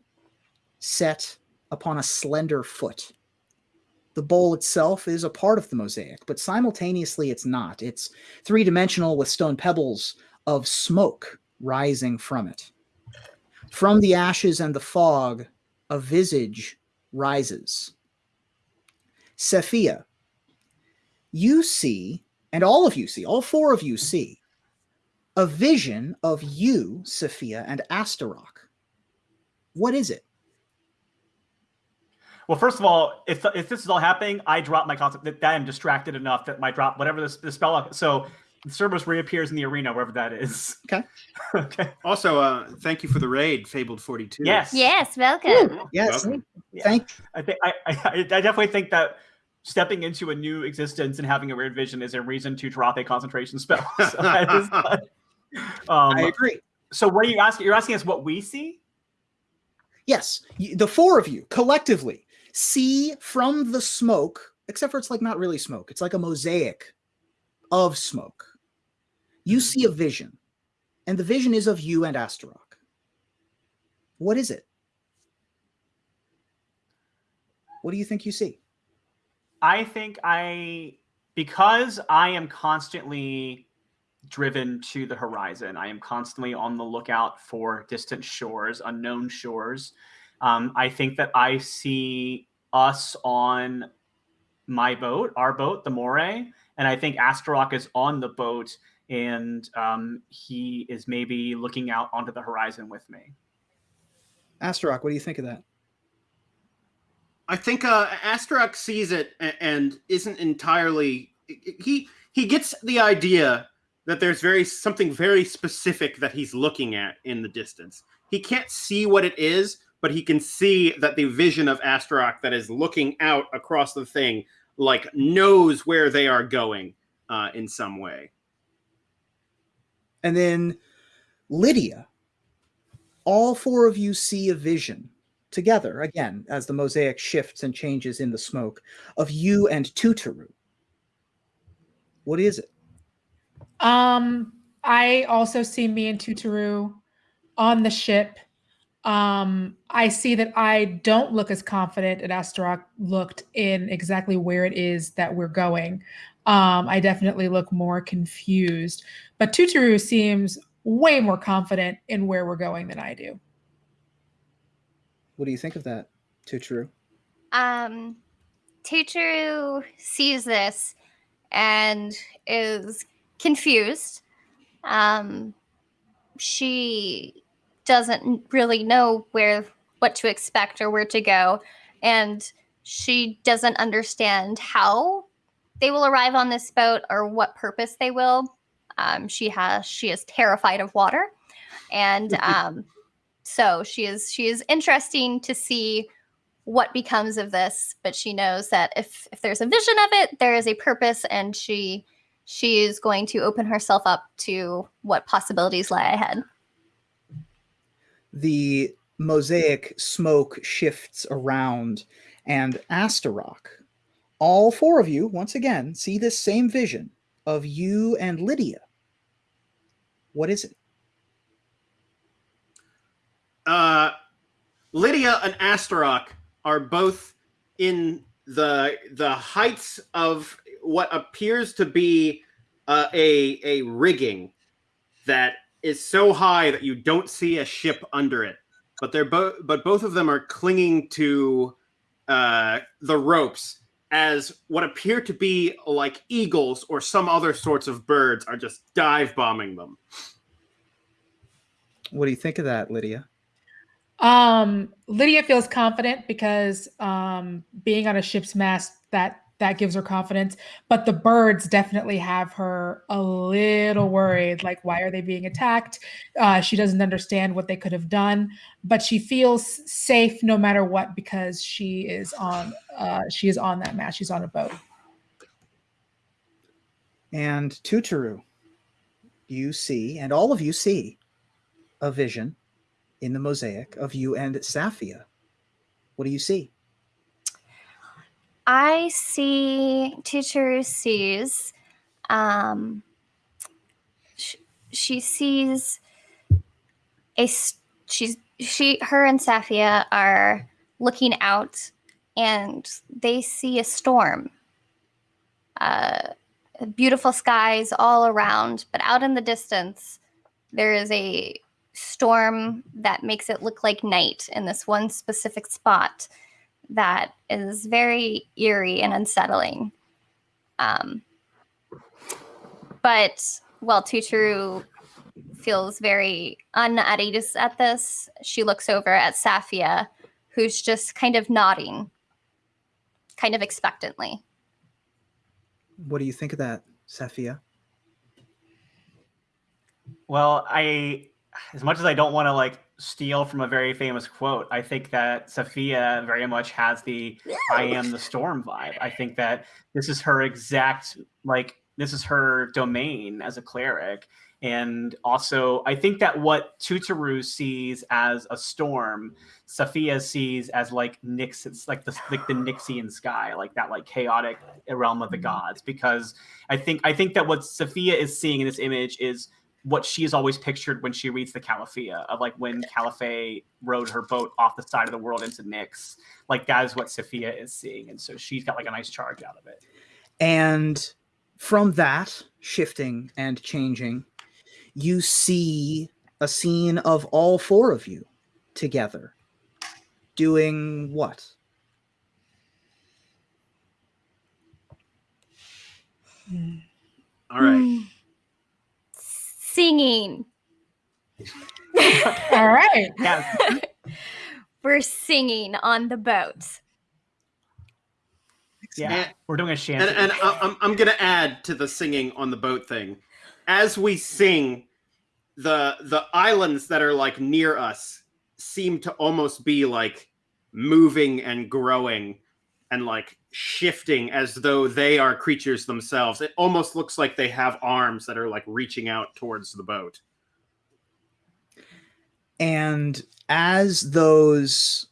set upon a slender foot. The bowl itself is a part of the mosaic, but simultaneously it's not. It's three dimensional with stone pebbles of smoke rising from it. From the ashes and the fog, a visage rises. Sephia, you see, and all of you see, all four of you see, a vision of you, Sophia, and Astaroth. What is it? Well, first of all, if if this is all happening, I drop my concept that, that I'm distracted enough that my drop whatever this the spell. So Cerberus reappears in the arena wherever that is. Okay. okay. Also, uh, thank you for the raid, Fabled 42. Yes. Yes, welcome. Yes. Welcome. Thank I think I, I I definitely think that stepping into a new existence and having a weird vision is a reason to drop a concentration spell. So not- um, I agree. So what are you asking? You're asking us what we see? Yes, the four of you collectively see from the smoke, except for it's like not really smoke. It's like a mosaic of smoke. You mm-hmm. see a vision, and the vision is of you and Astarock. What is it? What do you think you see? I think I because I am constantly driven to the horizon. I am constantly on the lookout for distant shores, unknown shores. Um, I think that I see us on my boat, our boat, the Moray, and I think Astarock is on the boat and um, he is maybe looking out onto the horizon with me. Astarock, what do you think of that? I think uh, Astarock sees it and isn't entirely. He he gets the idea that there's very something very specific that he's looking at in the distance. He can't see what it is, but he can see that the vision of Astarock that is looking out across the thing, like knows where they are going uh, in some way. And then Lydia, all four of you see a vision together again as the mosaic shifts and changes in the smoke of you and Tutoru. What is it? Um, I also see me and Tutoru on the ship. Um, I see that I don't look as confident as Astarock looked in exactly where it is that we're going. Um, I definitely look more confused, but Tutoru seems way more confident in where we're going than I do. What do you think of that, Tutoru? Um, Tutoru sees this and is confused. Um, she doesn't really know where what to expect or where to go, and she doesn't understand how they will arrive on this boat or what purpose they will. Um, she has she is terrified of water, and um, so she is she is interesting to see what becomes of this but she knows that if if there's a vision of it there is a purpose and she she is going to open herself up to what possibilities lie ahead The mosaic smoke shifts around, and Astarock, all four of you, once again, see this same vision of you and Lydia. What is it? uh, Lydia and Astarock are both in the the heights of what appears to be uh, a a rigging that is so high that you don't see a ship under it. But they're both but both of them are clinging to uh, the ropes as what appear to be like eagles or some other sorts of birds are just dive bombing them. What do you think of that, Lydia? Um, Lydia feels confident because um, being on a ship's mast that that gives her confidence. But the birds definitely have her a little worried. Like, why are they being attacked? Uh, she doesn't understand what they could have done, but she feels safe no matter what because she is on uh, she is on that mat. She's on a boat. And Tutoru, you see, and all of you see, a vision in the mosaic of you and Safia. What do you see? I see Teacher sees um sh- she sees a she's she her and Safia are looking out and they see a storm. Uh beautiful skies all around, but out in the distance there is a storm that makes it look like night in this one specific spot that is very eerie and unsettling. Um, but while Tutoru feels very un ease at this, she looks over at Safia, who's just kind of nodding, kind of expectantly. What do you think of that, Safia? Well, I, as much as I don't want to like steal from a very famous quote, I think that Sophia very much has the I am the storm vibe. I think that this is her exact, like, this is her domain as a cleric. And also, I think that what Tutoru sees as a storm, Sophia sees as like Nyx, it's like the like the Nyxian sky, like that like chaotic realm of the mm-hmm. gods. Because I think I think that what Sophia is seeing in this image is what she she's always pictured when she reads the Callapheia of like when Callaphe rode her boat off the side of the world into Nyx. Like that is what Sophia is seeing. And so she's got like a nice charge out of it. And from that shifting and changing, you see a scene of all four of you together doing what? Hmm. All right. Hmm. Singing. All right. Yeah. We're singing on the boat. Yeah. And- We're doing a shanty. And, and I- I'm, I'm going to add to the singing on the boat thing. As we sing, the the islands that are like near us seem to almost be like moving and growing and like shifting as though they are creatures themselves. It almost looks like they have arms that are like reaching out towards the boat. And as those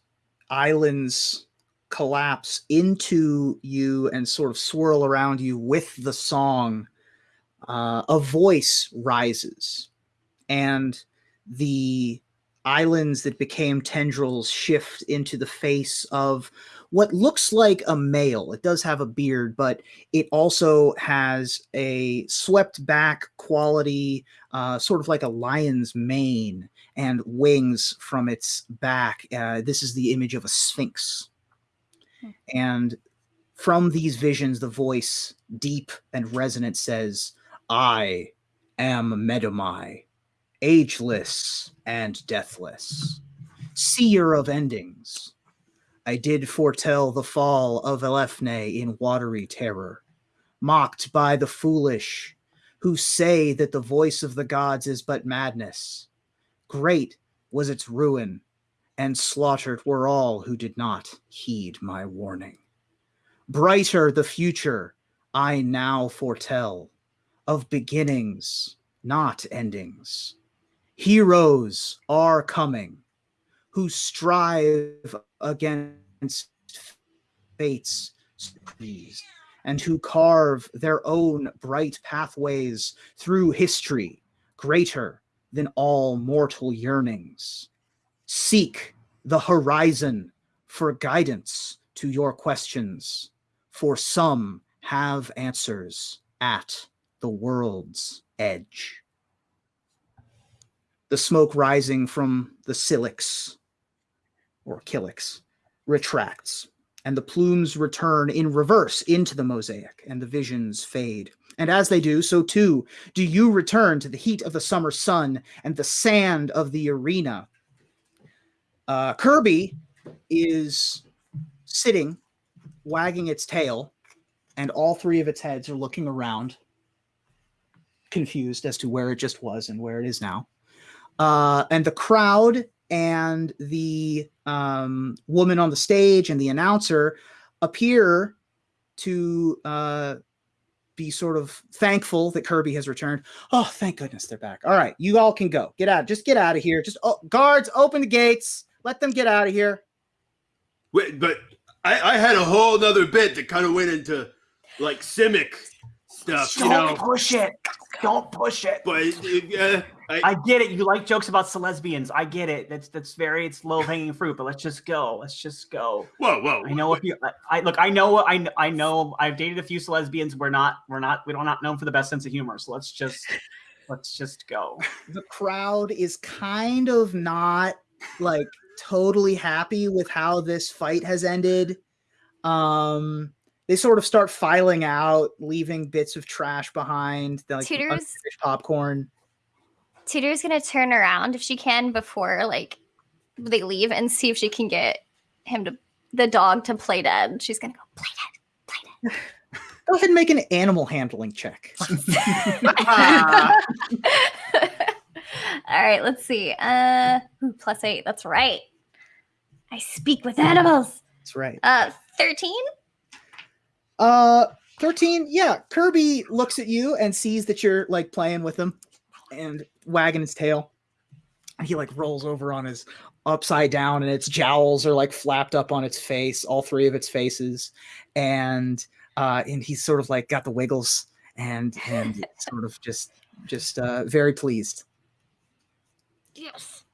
islands collapse into you and sort of swirl around you with the song, uh, a voice rises. And the islands that became tendrils shift into the face of what looks like a male. It does have a beard, but it also has a swept back quality, uh, sort of like a lion's mane and wings from its back. Uh, this is the image of a sphinx. And from these visions, the voice, deep and resonant, says, I am Medomai, ageless and deathless, seer of endings. I did foretell the fall of Elephne in watery terror, mocked by the foolish who say that the voice of the gods is but madness. Great was its ruin, and slaughtered were all who did not heed my warning. Brighter the future I now foretell of beginnings, not endings. Heroes are coming who strive against fate's and who carve their own bright pathways through history greater than all mortal yearnings. Seek the horizon for guidance to your questions, for some have answers at the world's edge. The smoke rising from the silix or kylix retracts, and the plumes return in reverse into the mosaic, and the visions fade. And as they do, so too do you return to the heat of the summer sun and the sand of the arena. Uh, Kirby is sitting, wagging its tail, and all three of its heads are looking around, confused as to where it just was and where it is now. Uh, and the crowd and the um, woman on the stage and the announcer appear to uh, be sort of thankful that Kirby has returned. Oh, thank goodness they're back. All right, you all can go. Get out. Just get out of here. Just oh, guards, open the gates. Let them get out of here. Wait, but I, I had a whole other bit that kind of went into like Simic stuff, Don't know. push it. Don't push it. But uh, I, I get it. You like jokes about lesbians. I get it. That's that's very it's low hanging fruit. But let's just go. Let's just go. whoa, whoa. I know if you. I, I look. I know. I I know. I've dated a few lesbians. We're not. We're not. We don't not known for the best sense of humor. So let's just. Let's just go. The crowd is kind of not like totally happy with how this fight has ended. Um, they sort of start filing out, leaving bits of trash behind, like Tutors? popcorn. Tutor's gonna turn around if she can before like they leave and see if she can get him to the dog to play dead. She's gonna go play dead, play dead. Go ahead and make an animal handling check. All right, let's see. Uh, ooh, plus eight. That's right. I speak with animals. That's right. Uh, thirteen. Uh, 13. Yeah, Kirby looks at you and sees that you're like playing with him. and wagging his tail. And he like rolls over on his upside down, and its jowls are like flapped up on its face, all three of its faces, and uh, and he's sort of like got the wiggles, and and sort of just just uh, very pleased. Yes.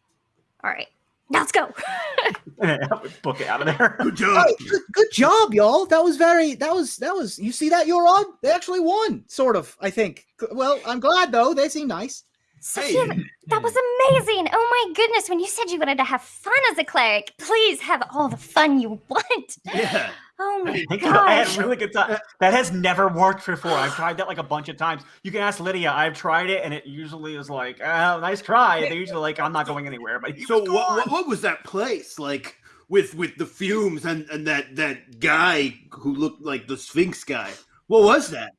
All right. Let's go. Book it out of there. Good job. Good, good job, y'all. That was very. That was. That was. You see that, you're on. They actually won, sort of. I think. Well, I'm glad though. They seem nice. Sophia, that was amazing. Oh my goodness. When you said you wanted to have fun as a cleric, please have all the fun you want. Yeah. Oh my god! I had a really good time. That has never worked before. I've tried that like a bunch of times. You can ask Lydia. I've tried it, and it usually is like, oh, nice try. They're usually like, I'm not going anywhere. But So what, what what was that place like with with the fumes and and that that guy who looked like the Sphinx guy? What was that?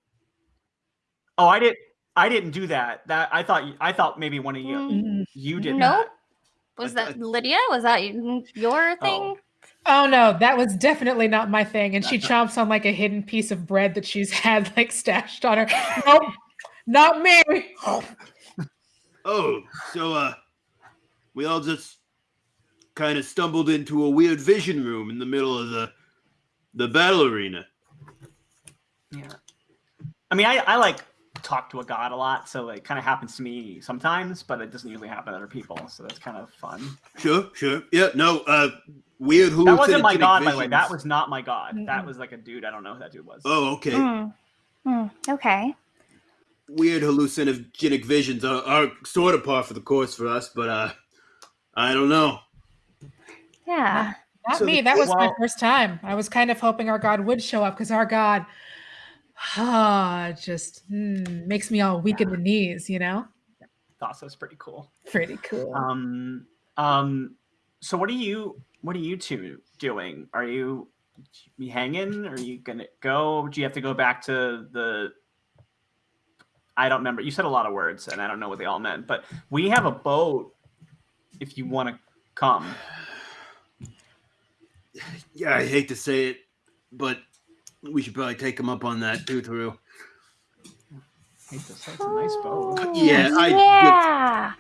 Oh, I didn't. I didn't do that. That I thought. I thought maybe one of you Mm. you did. Nope. that. Was I- I- that Lydia? Was that your thing? Oh no, that was definitely not my thing. And she chomps on like a hidden piece of bread that she's had like stashed on her. Nope, not me. Oh, so uh, we all just kind of stumbled into a weird vision room in the middle of the the battle arena. Yeah. I mean, I, I like talk to a god a lot, so it kind of happens to me sometimes, but it doesn't usually happen to other people. So that's kind of fun. Sure, sure. Yeah, no, uh, weird hallucinogenic That wasn't my god, by the way. That was not my god. That Mm-mm. was like a dude. I don't know who that dude was. Oh, okay. Hmm. Hmm, Okay. Weird hallucinogenic visions are, are sort of par for the course for us, but uh, I don't know. Yeah. Not So me. That was my first time. I was kind of hoping our god would show up because our god ah, just hmm, makes me all weak in the knees, you know? Thought so was pretty cool. Pretty cool. Um, um, so what are you? What are you two doing? Are you you hanging? Are you gonna go? Do you have to go back to the? I don't remember. You said a lot of words, and I don't know what they all meant. But we have a boat. If you want to come, Yeah, I hate to say it, but we should probably take him up on that too, through. Hey, this- that's a nice boat. Yeah, I- yeah.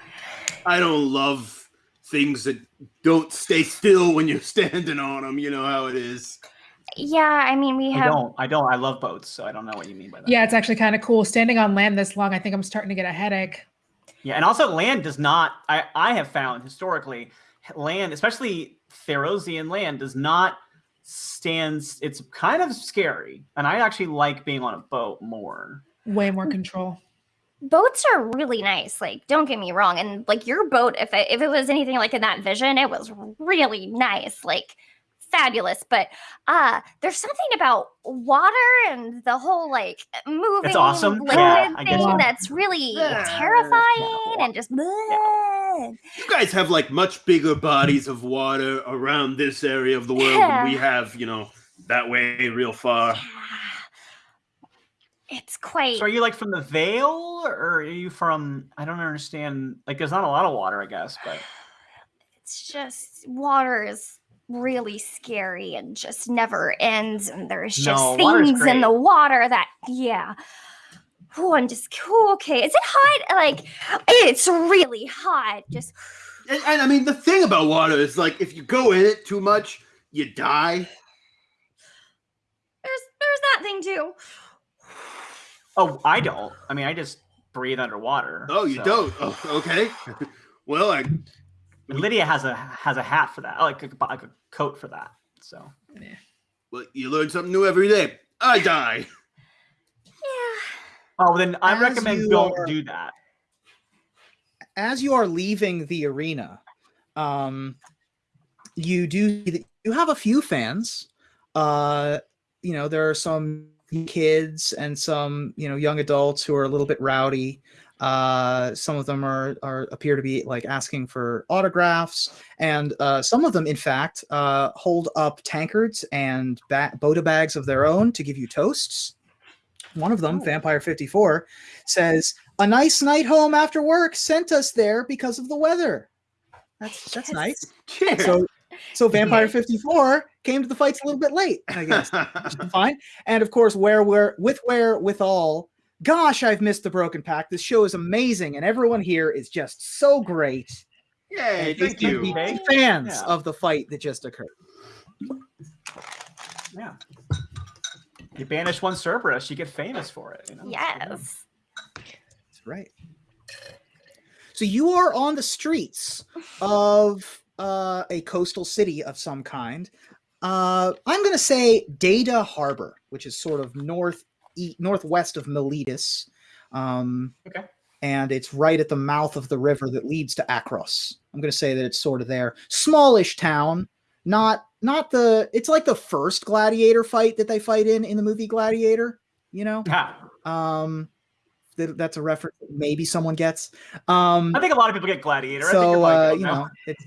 I don't love things that don't stay still when you're standing on them. You know how it is. Yeah, I mean, we have. I have. don't. I don't. I love boats, so I don't know what you mean by that. yeah, it's actually kind of cool. Standing on land this long, I think I'm starting to get a headache. Yeah, and also land does not. I I have found historically, land, especially Therosian land, does not stands. It's kind of scary, and I actually like being on a boat more. Way more control. Boats are really nice like don't get me wrong and like your boat if it, if it was anything like in that vision it was really nice like fabulous but uh there's something about water and the whole like moving it's awesome. liquid Yeah, I get thing that's really Yeah. terrifying and just bleh. You guys have like much bigger bodies of water around this area of the world than we have, you know, that way real far. Yeah. it's quite So are you like from the Vale, or are you from? I don't understand. Like, there's not a lot of water, I guess, but it's just water is really scary and just never ends and there's just No, things in the water that yeah oh i'm just cool okay is it hot like it's really hot just And, and I mean, the thing about water is like if you go in it too much, you die. there's there's that thing too oh, I don't. I mean, I just breathe underwater. Oh, you so- don't? Oh, okay. well, I Lydia has a has a hat for that, like a, like a coat for that. So well, you learn something new every day. I die. yeah oh, then I As recommend don't are- do that. as you are leaving the arena, um, you do you have a few fans. Uh, you know, there are some kids and some you know young adults who are a little bit rowdy. Uh, some of them are are appear to be like asking for autographs, and uh, some of them, in fact, uh, hold up tankards and ba- bota bags of their own to give you toasts. One of them, Oh. Vampire Fifty Four, says, "A nice night home after work sent us there because of the weather." That's that's Yes. nice. Cheers. So, so Vampire Fifty Four came to the fights a little bit late, I guess. fine. And of course, where we're with where with all. Gosh, I've missed the Broken Pact. This show is amazing, and everyone here is just so great. Yay, And thank you. can be Okay. Fans Yeah. of the fight that just occurred. Yeah. You banish one Cerberus, you get famous for it. You know? Yes. That's right. So you are on the streets of uh, a coastal city of some kind. Uh, I'm going to say Data Harbor, which is sort of north e- northwest of Meletis. Um, Okay. And it's right at the mouth of the river that leads to Akros. I'm going to say that it's sort of there. Smallish town, not not the. It's like the first gladiator fight that they fight in in the movie Gladiator. You know, Ha. um, that, that's a reference that maybe someone gets. Um, I think a lot of people get Gladiator. I think so uh, you on know, it's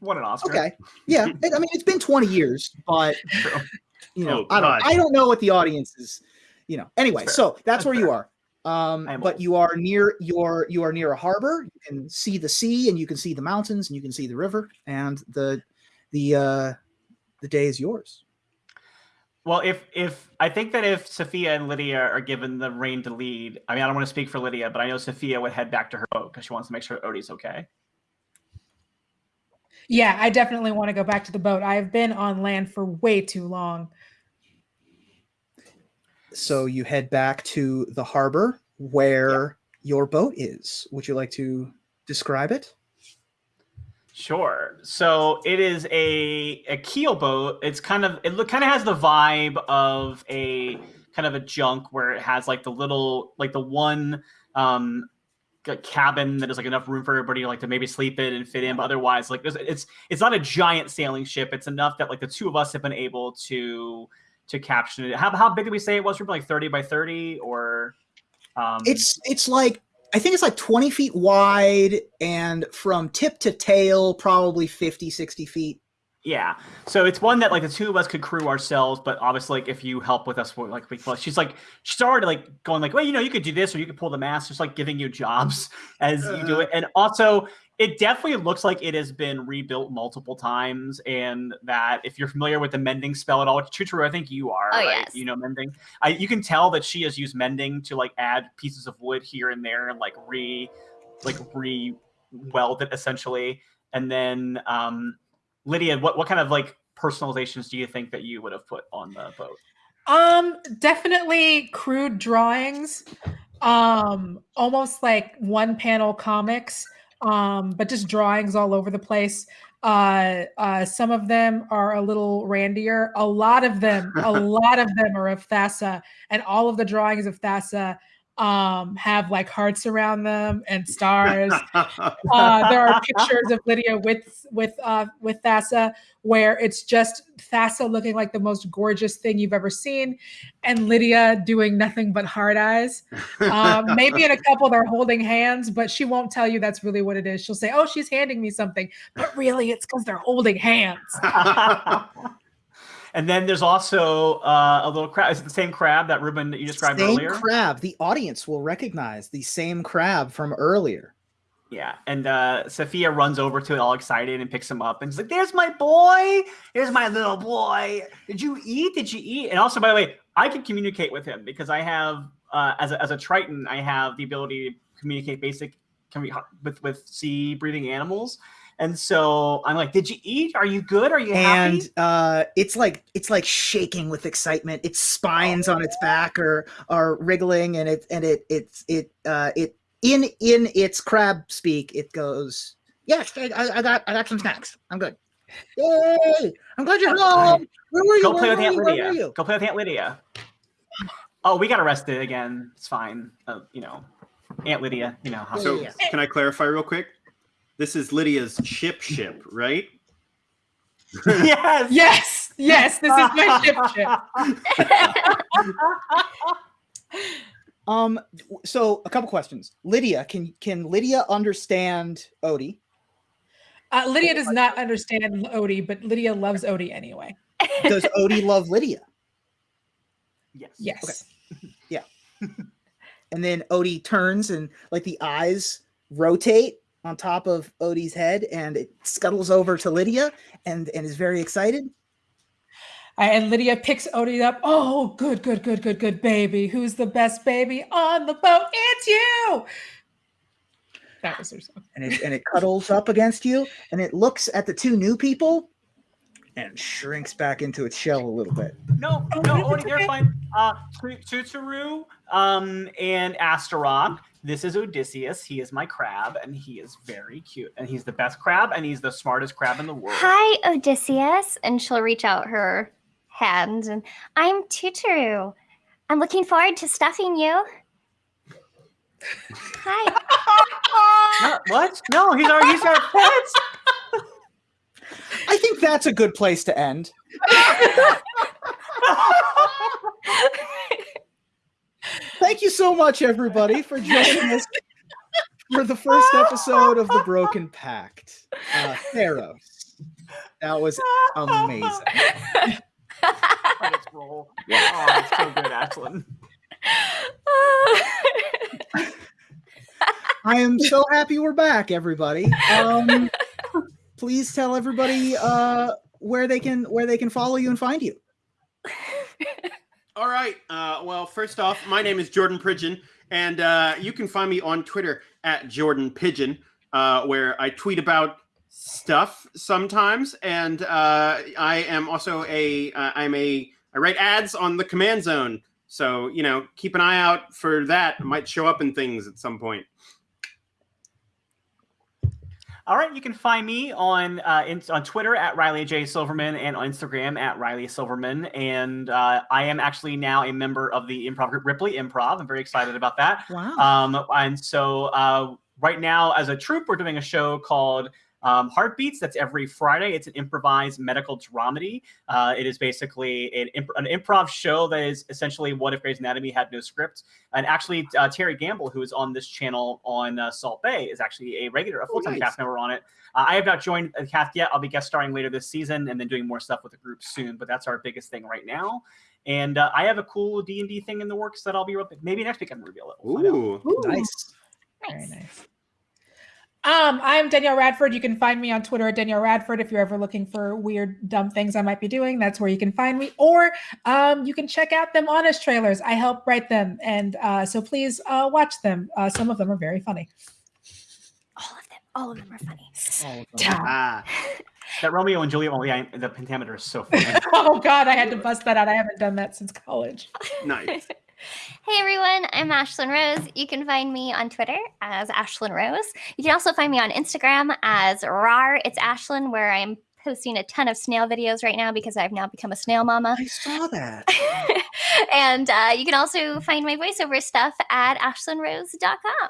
won an Oscar. okay. Yeah, I mean, it's been 20 years, but you know, Oh, I don't, I don't know what the audience is. You know, anyway, Fair. so that's, That's where you are. Um, but old. you are near your you are near a harbor. You can see the sea, and you can see the mountains, and you can see the river, and the the uh, the day is yours. Well, if if I think that if Sophia and Lydia are given the reign to lead, I mean, I don't want to speak for Lydia, but I know Sophia would head back to her boat because she wants to make sure Odie's okay. Yeah, I definitely want to go back to the boat. I've been on land for way too long. So you head back to the harbor where your boat is. Would you like to describe it? Sure. So it is a a keel boat. It's kind of it look kind of has the vibe of a kind of a junk where it has like the little like the one um c- cabin that is like enough room for everybody like to maybe sleep in and fit in but otherwise like it's it's not a giant sailing ship it's enough that like the two of us have been able to to caption it how, how big did we say it was From like 30 by 30 or um It's it's like I think it's like 20 feet wide and from tip to tail probably 50 60 feet. Yeah. So it's one that like the two of us could crew ourselves, but obviously like if you help with us, we're like we she's like she's already like going like, well, you know, you could do this or you could pull the mast, just like giving you jobs as you do it. And also it definitely looks like it has been rebuilt multiple times, and that if you're familiar with the mending spell at all, which true, I think you are. Oh, right? yes. You know mending. I, you can tell that she has used mending to like add pieces of wood here and there and like re, like re weld it essentially. And then um, Lydia, what what kind of like personalizations do you think that you would have put on the boat? Um, definitely crude drawings. Um, almost like one panel comics. Um, but just drawings all over the place. Uh, uh, some of them are a little randier. A lot of them, a lot of them are of Thassa, and all of the drawings of Thassa um have like hearts around them and stars. uh, there are pictures of Lydia with with uh, with Thassa where it's just Thassa looking like the most gorgeous thing you've ever seen, and Lydia doing nothing but hard eyes. Um, maybe in a couple they're holding hands, but she won't tell you that's really what it is. She'll say, "Oh, she's handing me something," but really it's because they're holding hands. and then there's also uh, a little crab. Is it the same crab that Ruben that you described same earlier? crab. The audience will recognize the same crab from earlier. Yeah, and uh, Sophia runs over to it all excited and picks him up and she's like, "There's my boy. There's my little boy. Did you eat? Did you eat?" And also, by the way, I can communicate with him because I have, uh, as a, as a Triton, I have the ability to communicate basic with with sea breathing animals. And so I'm like, "Did you eat? Are you good? Are you happy?" and uh, it's like it's like shaking with excitement. Its spines on its back are are wriggling, and it and it it's it uh, it in in its crab speak. It goes, "Yes, I, I I got I got some snacks. I'm good. Yay! I'm glad you're home. Where were you? Go Where play with Aunt you? Lydia. Go play with Aunt Lydia. Oh, we got arrested again. It's fine. Uh, you know, Aunt Lydia. You know how. so Yeah. can I clarify real quick? This is Lydia's ship ship, right? yes. Yes, yes, this is my ship ship. Um. So a couple questions. Lydia, can can Lydia understand Odie? Uh, Lydia does not understand Odie, but Lydia loves Odie anyway. Does Odie love Lydia? Yes. Yes. Yeah. And then Odie turns and like the eyes rotate on top of Odie's head and it scuttles over to Lydia and and is very excited. and Lydia picks Odie up. Oh, good, good, good, good, good baby. Who's the best baby on the boat? It's you. That was her song. and it and it cuddles up against you, and it looks at the two new people, and shrinks back into its shell a little bit. No, Oh, no, no, Odie, it's you're fine. Uh, Tu- Tutoru, um, and Astaroth. This is Odysseus. He is my crab, and he is very cute. And he's the best crab, and he's the smartest crab in the world. Hi, Odysseus. And she'll reach out her hand and I'm Tutoru. I'm looking forward to stuffing you. Hi. No, what? No, he's our he's our pet. I think that's a good place to end. Thank you so much, everybody, for joining us for the first episode of the Broken Pact. Uh, Theros. That was amazing. Roll. Oh, so good, Ashlyn. I am so happy we're back, everybody. Um, please tell everybody uh, where they can where they can follow you and find you. All right. Uh, well, first off, my name is Jordan Pridgeon, and uh, you can find me on Twitter at Jordan Pigeon, uh, where I tweet about stuff sometimes, and uh, I am also a uh, I'm a I write ads on the Command Zone, so you know keep an eye out for that. It might show up in things at some point. All right, you can find me on uh, in, on Twitter at Riley J Silverman and on Instagram at Riley Silverman. And uh, I am actually now a member of the improv group Ripley Improv. I'm very excited about that. Wow. Um, and so uh, right now, as a troupe, we're doing a show called um, Heartbeats. That's every Friday. It's an improvised medical dramedy. Uh, it is basically an, imp- an improv show that is essentially what if Grey's Anatomy had no script. And actually, uh, Terry Gamble, who is on this channel on uh, Salt Bay, is actually a regular, a full time nice. cast member on it. Uh, I have not joined the cast yet. I'll be guest starring later this season and then doing more stuff with the group soon. But that's our biggest thing right now. And uh, I have a cool D and D thing in the works that I'll be maybe next week I can reveal it. We'll find out. Ooh. nice. Very nice. Um, I'm Danielle Radford. You can find me on Twitter at Danielle Radford if you're ever looking for weird, dumb things I might be doing. That's where you can find me. Or um, you can check out them honest trailers. I help write them, and uh, so please uh, watch them. Uh, some of them are very funny. All of them. All of them are funny. Them. Yeah. Ah, That Romeo and Juliet, oh yeah, the pentameter is so funny. oh God, I had to bust that out. I haven't done that since college. nice. Hey everyone, I'm Ashlyn Rose. You can find me on Twitter as Ashlyn Rose. You can also find me on Instagram as RAR. It's Ashlyn, where I'm posting a ton of snail videos right now because I've now become a snail mama. I saw that. and uh, you can also find my voiceover stuff at ashlynrose.com.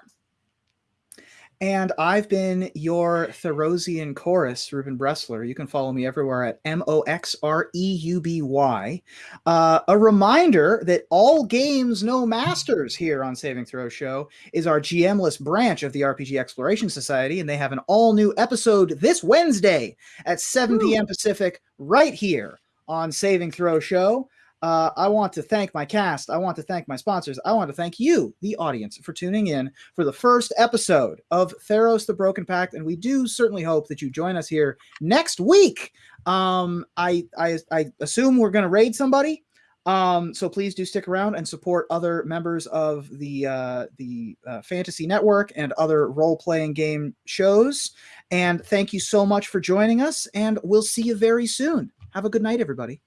And I've been your Therosian chorus, Ruben Bressler. You can follow me everywhere at M O X R E U B Y. Uh, a reminder that all games, no masters here on Saving Throw Show is our GMless branch of the RPG Exploration Society, and they have an all new episode this Wednesday at 7 p.m. Pacific, right here on Saving Throw Show. Uh, I want to thank my cast. I want to thank my sponsors. I want to thank you, the audience, for tuning in for the first episode of Theros the Broken Pact. And we do certainly hope that you join us here next week. Um, I, I, I assume we're going to raid somebody. Um, so please do stick around and support other members of the uh, the uh, Fantasy Network and other role playing game shows. And thank you so much for joining us. And we'll see you very soon. Have a good night, everybody.